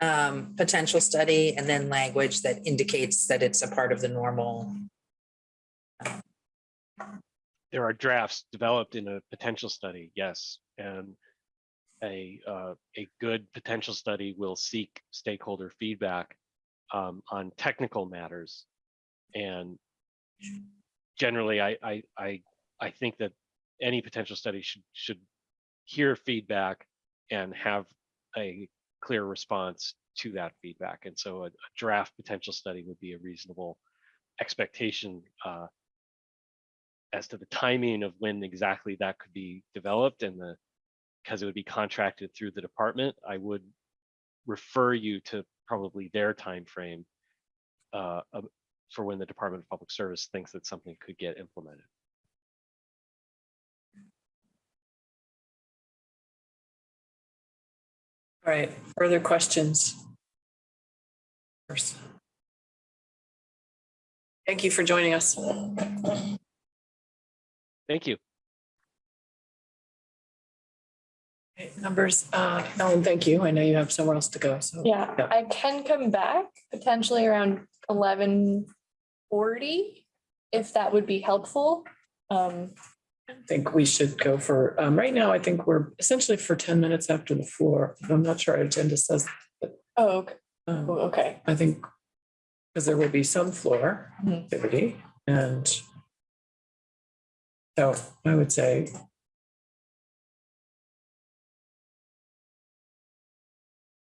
um, potential study and then language that indicates that it's a part of the normal. There are drafts developed in a potential study, yes, and a, uh, a good potential study will seek stakeholder feedback um, on technical matters. And generally, I, I, I, I think that any potential study should, should hear feedback and have a clear response to that feedback. And so a, a draft potential study would be a reasonable expectation uh, as to the timing of when exactly that could be developed and the because it would be contracted through the department, I would refer you to probably their timeframe uh, of- for when the Department of Public Service thinks that something could get implemented. All right, further questions? Thank you for joining us. Thank you. Numbers, uh, Ellen, thank you. I know you have somewhere else to go, so. Yeah, Yeah. I can come back potentially around eleven forty, if that would be helpful. Um, I think we should go for, um, right now, I think we're essentially for ten minutes after the floor. I'm not sure our agenda says, oh, okay, um, oh, okay. I think because there will be some floor Mhm. activity and so I would say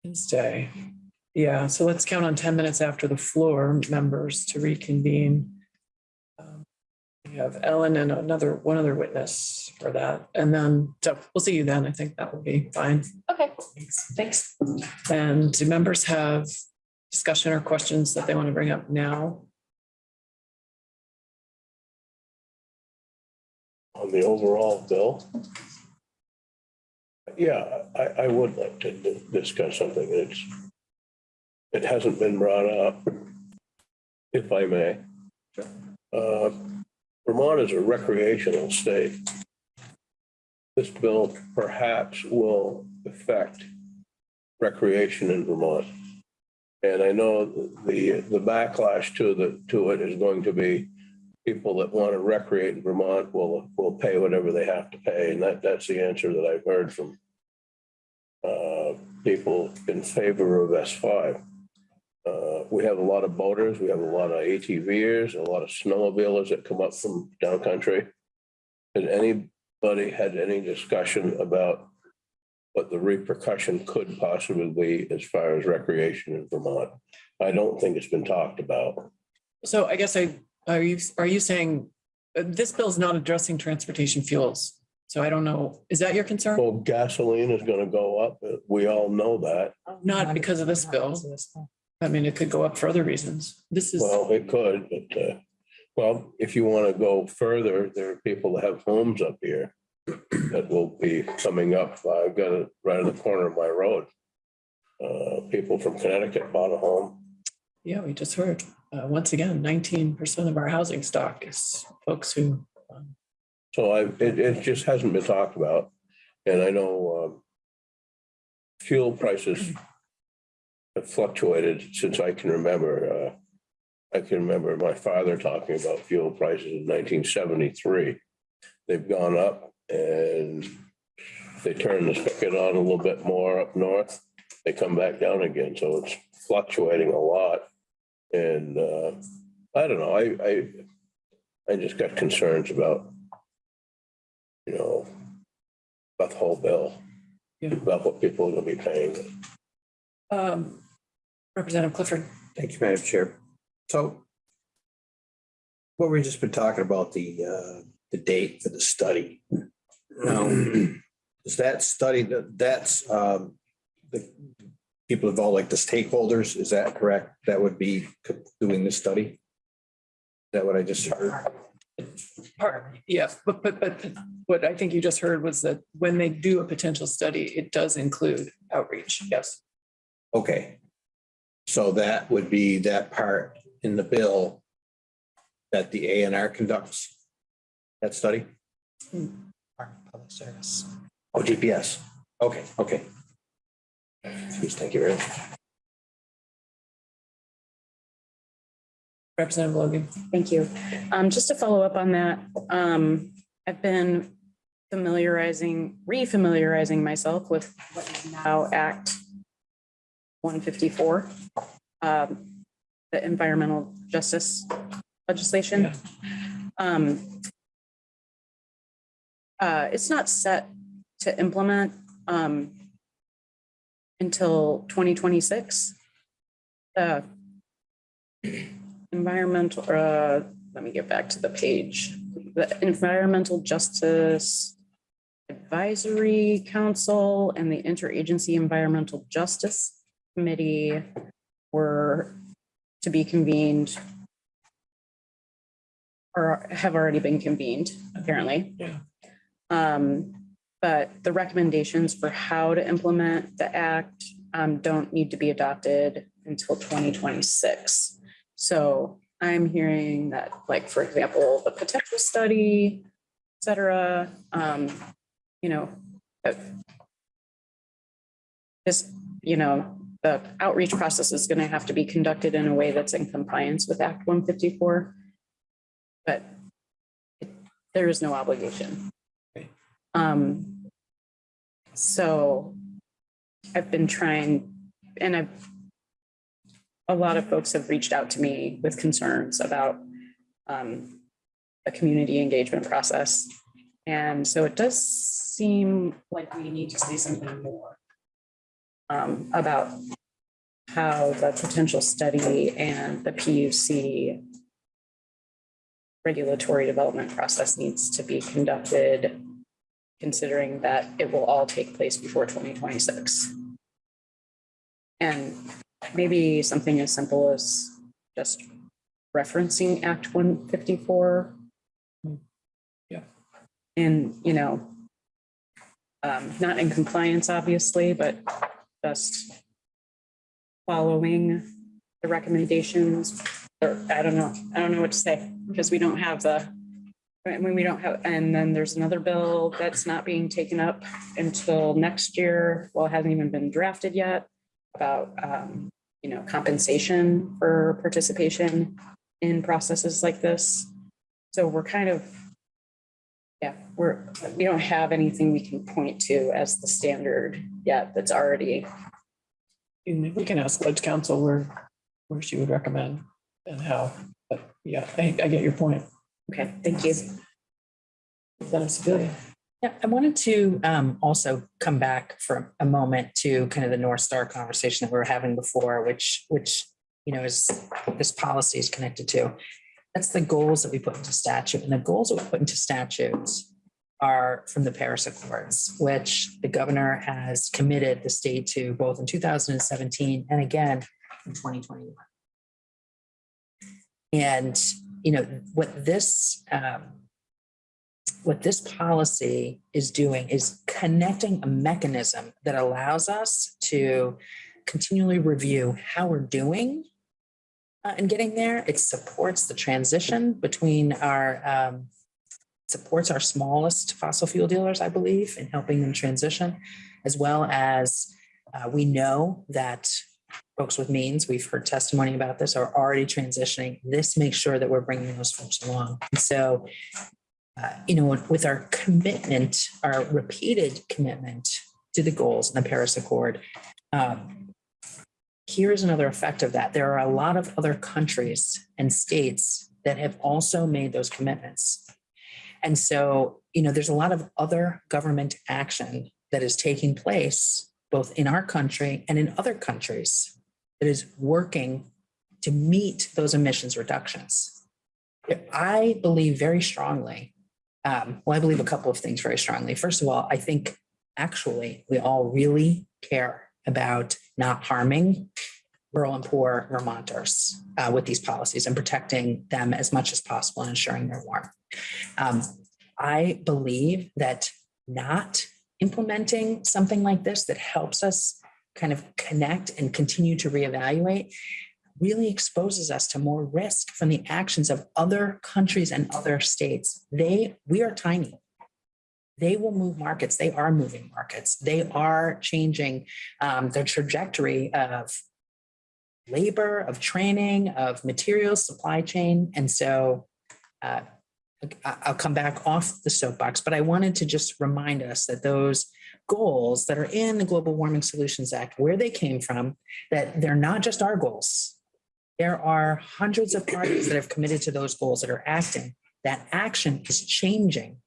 Wednesday. Yeah, so let's count on ten minutes after the floor members to reconvene. Um, We have Ellen and another, one other witness for that. And then, so we'll see you then. I think that will be fine. Okay, Thanks. And do members have discussion or questions that they want to bring up now? On the overall bill? Yeah, I, I would like to di- discuss something. It's, it hasn't been brought up, if I may. Uh, Vermont is a recreational state. This bill perhaps will affect recreation in Vermont. And I know the, the backlash to the, to it is going to be people that want to recreate in Vermont will, will pay whatever they have to pay. And that, that's the answer that I've heard from uh, people in favor of S five. Uh, we have a lot of boaters, we have a lot of ATVers, a lot of snowmobilers that come up from downcountry. Has anybody had any discussion about what the repercussion could possibly be as far as recreation in Vermont? I don't think it's been talked about. So I guess I, are you, are you saying, uh, this bill is not addressing transportation fuels? So I don't know, is that your concern? Well, gasoline is gonna go up. uh, We all know that. Not because of this bill. I mean, it could go up for other reasons. This is, Well, it could, but, uh, well, if you want to go further, there are people that have homes up here that will be coming up. I've got it right in the corner of my road. Uh, people from Connecticut bought a home. Yeah, we just heard, uh, once again, nineteen percent of our housing stock is folks who, um, So I, it, it just hasn't been talked about. And I know, um, fuel prices have fluctuated since I can remember. Uh, I can remember my father talking about fuel prices in nineteen seventy-three. They've gone up and they turn the spigot on a little bit more up north. They come back down again, so it's fluctuating a lot. And, uh, I don't know, I, I, I just got concerns about you know, about the whole bill, Yeah. about what people are gonna be paying. um, Representative Clifford. Thank you, Madam Chair. So what we've just been talking about, the, uh, the date for the study. Now, is that study, that that's, um, the people involved, like the stakeholders, is that correct? That would be doing this study? Is that what I just heard? Part, yeah, but, but, but what I think you just heard was that when they do a potential study, it does include outreach, yes. Okay. So that would be that part in the bill that the A and R conducts? That study? Mm. Public service. Oh, DPS. Okay, okay. Please, thank you very much. Representative Logan. Thank you. Um, just to follow up on that, um, I've been familiarizing, refamiliarizing myself with what is now Act 154, um, the environmental justice legislation. Yeah. Um, uh, it's not set to implement, um, until twenty twenty-six. Uh, environmental, uh, let me get back to the page. The Environmental Justice Advisory Council and the Interagency Environmental Justice Committee were to be convened or have already been convened, apparently. Yeah. Um, but the recommendations for how to implement the act um, don't need to be adopted until twenty twenty-six. So I'm hearing that, like, for example, the potential study, et cetera, um, you know, this, you know, the outreach process is gonna have to be conducted in a way that's in compliance with Act one fifty-four. But it- there is no obligation. Um, so I've been trying, and I've a lot of folks have reached out to me with concerns about um, the community engagement process. And so it does seem like we need to say something more um, about how the potential study and the PUC regulatory development process needs to be conducted, considering that it will all take place before 2026. And maybe something as simple as just referencing Act one fifty-four. Yeah. And, you know, um, not in compliance, obviously, but just following the recommendations, or I don't know, I don't know what to say, because we don't have the, I mean, we don't have, and then there's another bill that's not being taken up until next year, well, it hasn't even been drafted yet about, um, you know, compensation for participation in processes like this. So we're kind of, yeah, we're, we don't have anything we can point to as the standard yet that's already, We can ask Ledge Council where, where she would recommend and how, but yeah, I, I get your point. Okay, thank you. Yeah, I wanted to um also come back for a moment to kind of the North Star conversation that we were having before, which which, you know, is this policy is connected to. That's the goals that we put into statute and the goals that we put into statutes are from the Paris Accords, which the governor has committed the state to both in two thousand and seventeen and again in twenty twenty-one. And, you know, what this um what this policy is doing is connecting a mechanism that allows us to continually review how we're doing uh, and getting there. It supports the transition between our, um, supports our smallest fossil fuel dealers, I believe, in helping them transition, as well as uh, we know that folks with means, we've heard testimony about this, are already transitioning. This makes sure that we're bringing those folks along. And so uh, you know, with our commitment, our repeated commitment to the goals in the Paris Accord, um, here's another effect of that. There are a lot of other countries and states that have also made those commitments. And so, you know, there's a lot of other government action that is taking place both in our country and in other countries that is working to meet those emissions reductions. I believe very strongly um, well, I believe a couple of things very strongly. First of all, I think actually we all really care about not harming rural and poor Vermonters uh, with these policies and protecting them as much as possible and ensuring they're warm. Um, I believe that not implementing something like this that helps us kind of connect and continue to reevaluate really exposes us to more risk from the actions of other countries and other states. They, we are tiny. They will move markets. They are moving markets. They are changing um, the trajectory of labor, of training, of materials, supply chain. And so uh, I'll come back off the soapbox, but I wanted to just remind us that those goals that are in the Global Warming Solutions Act, where they came from, that they're not just our goals. There are hundreds of parties that have committed to those goals that are acting. That action is changing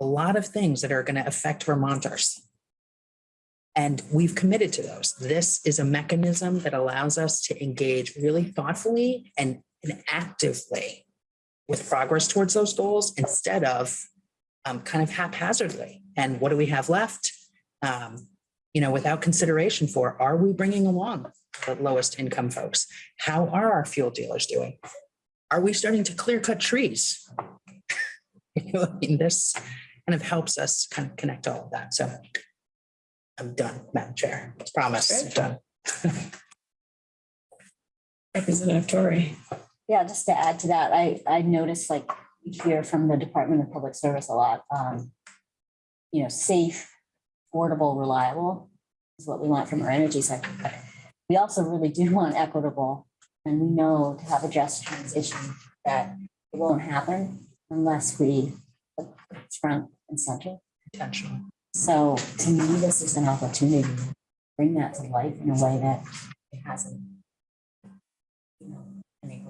a lot of things that are going to affect Vermonters. And we've committed to those. This is a mechanism that allows us to engage really thoughtfully and, and actively with progress towards those goals instead of um, kind of haphazardly. And what do we have left? Um, you know, without consideration for, are we bringing along the lowest income folks? How are our fuel dealers doing? Are we starting to clear cut trees? You know, I mean, this kind of helps us kind of connect all of that. So I'm done, Madam Chair. Promise, I'm done. Representative Torrey. Yeah, just to add to that, I, I noticed like we hear from the Department of Public Service a lot. um, You know, safe, affordable, reliable is what we want from our energy sector. But We also really do want equitable, and we know to have a just transition that it won't happen unless we front and center. Intentional. So to me, this is an opportunity to bring that to life in a way that it hasn't. you know,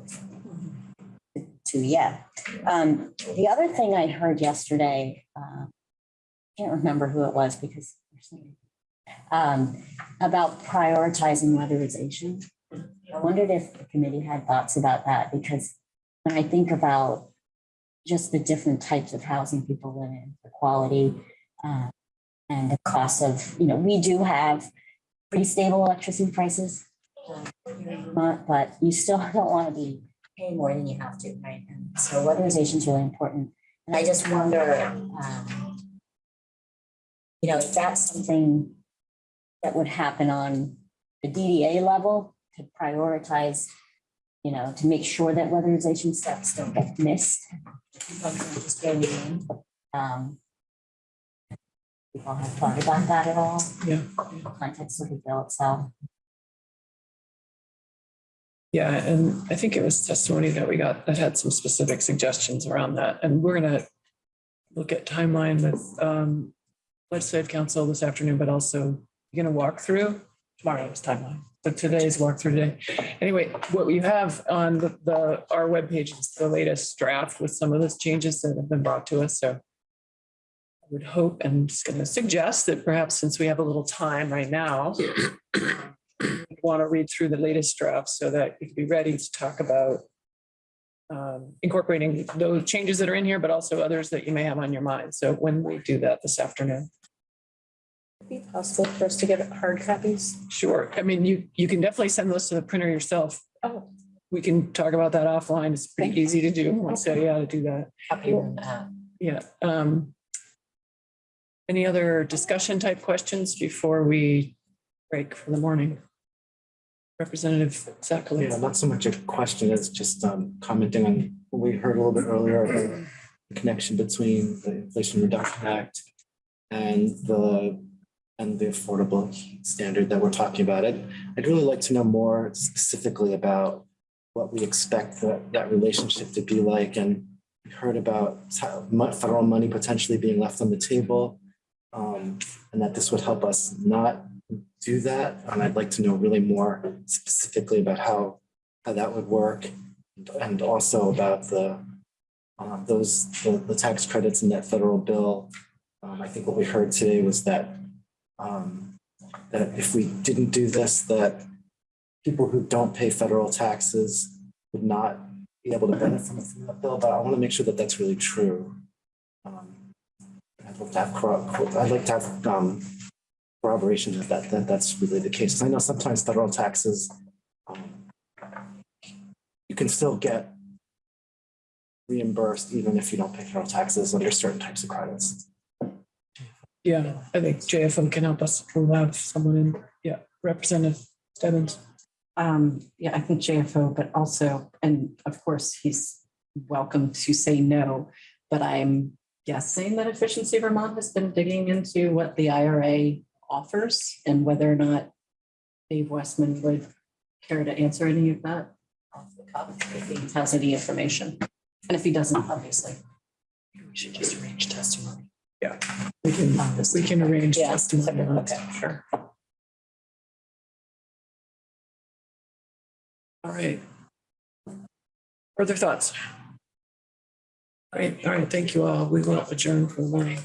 to- yet. Um, the other thing I heard yesterday, uh, can't remember who it was because. Um, about prioritizing weatherization. I wondered if the committee had thoughts about that because when I think about just the different types of housing people live in, the quality, uh, and the cost of, you know, we do have pretty stable electricity prices. But you still don't want to be paying more than you have to, right? And so weatherization is really important. And I just wonder, um, you know, if that's something that would happen on the DDA level to prioritize, you know, to make sure that weatherization steps don't get missed. Just going in. Um, People have thought about that at all? Yeah. Context of the bill itself. Yeah, and I think it was testimony that we got that had some specific suggestions around that. And we're gonna look at timeline with um legislative counsel this afternoon, but also you're gonna walk through tomorrow's timeline. But today's walkthrough today. Anyway, what we have on the, the, our webpage is the latest draft with some of those changes that have been brought to us, so I would hope and just gonna suggest that perhaps since we have a little time right now, want to read through the latest draft so that you can be ready to talk about um, incorporating those changes that are in here, but also others that you may have on your mind. So when we do that this afternoon. Be possible for us to get hard copies? Sure. I mean, you, you can definitely send those to the printer yourself. Oh. We can talk about that offline. It's pretty easy to do. You how to do that. Happy with that. Yeah. um, Any other discussion type questions before we break for the morning? Representative Yeah, Sackley. not so much a question, as just um commenting on what we heard a little bit earlier about the connection between the Inflation Reduction Act and the and the affordable standard that we're talking about. It, I'd really like to know more specifically about what we expect that that relationship to be like and we heard about federal money potentially being left on the table. um, and that this would help us not do that. And I'd like to know really more specifically about how, how that would work. And also about the, uh, those, the, the tax credits in that federal bill. Um, I think what we heard today was that, um, that if we didn't do this, that people who don't pay federal taxes would not be able to benefit from that bill, but I want to make sure that that's really true. Um, I'd like to have, I'd like to have, um, corroboration that that, that that's really the case. I know sometimes federal taxes, um, you can still get reimbursed even if you don't pay federal taxes under certain types of credits. Yeah, I think JFO can help us. We'll have someone in. Yeah, Representative Stebbins. Um, yeah, I think JFO, but also, and of course, he's welcome to say no, but I'm guessing that Efficiency Vermont has been digging into what the IRA offers and whether or not Dave Westman would care to answer any of that off the cuff if he has any information. And if he doesn't, obviously. We should just arrange testimony. Yeah. We can, we can arrange Yeah, testimony. on okay. Sure. All right. Further thoughts? All right, all right, thank you all. We will adjourn for the morning.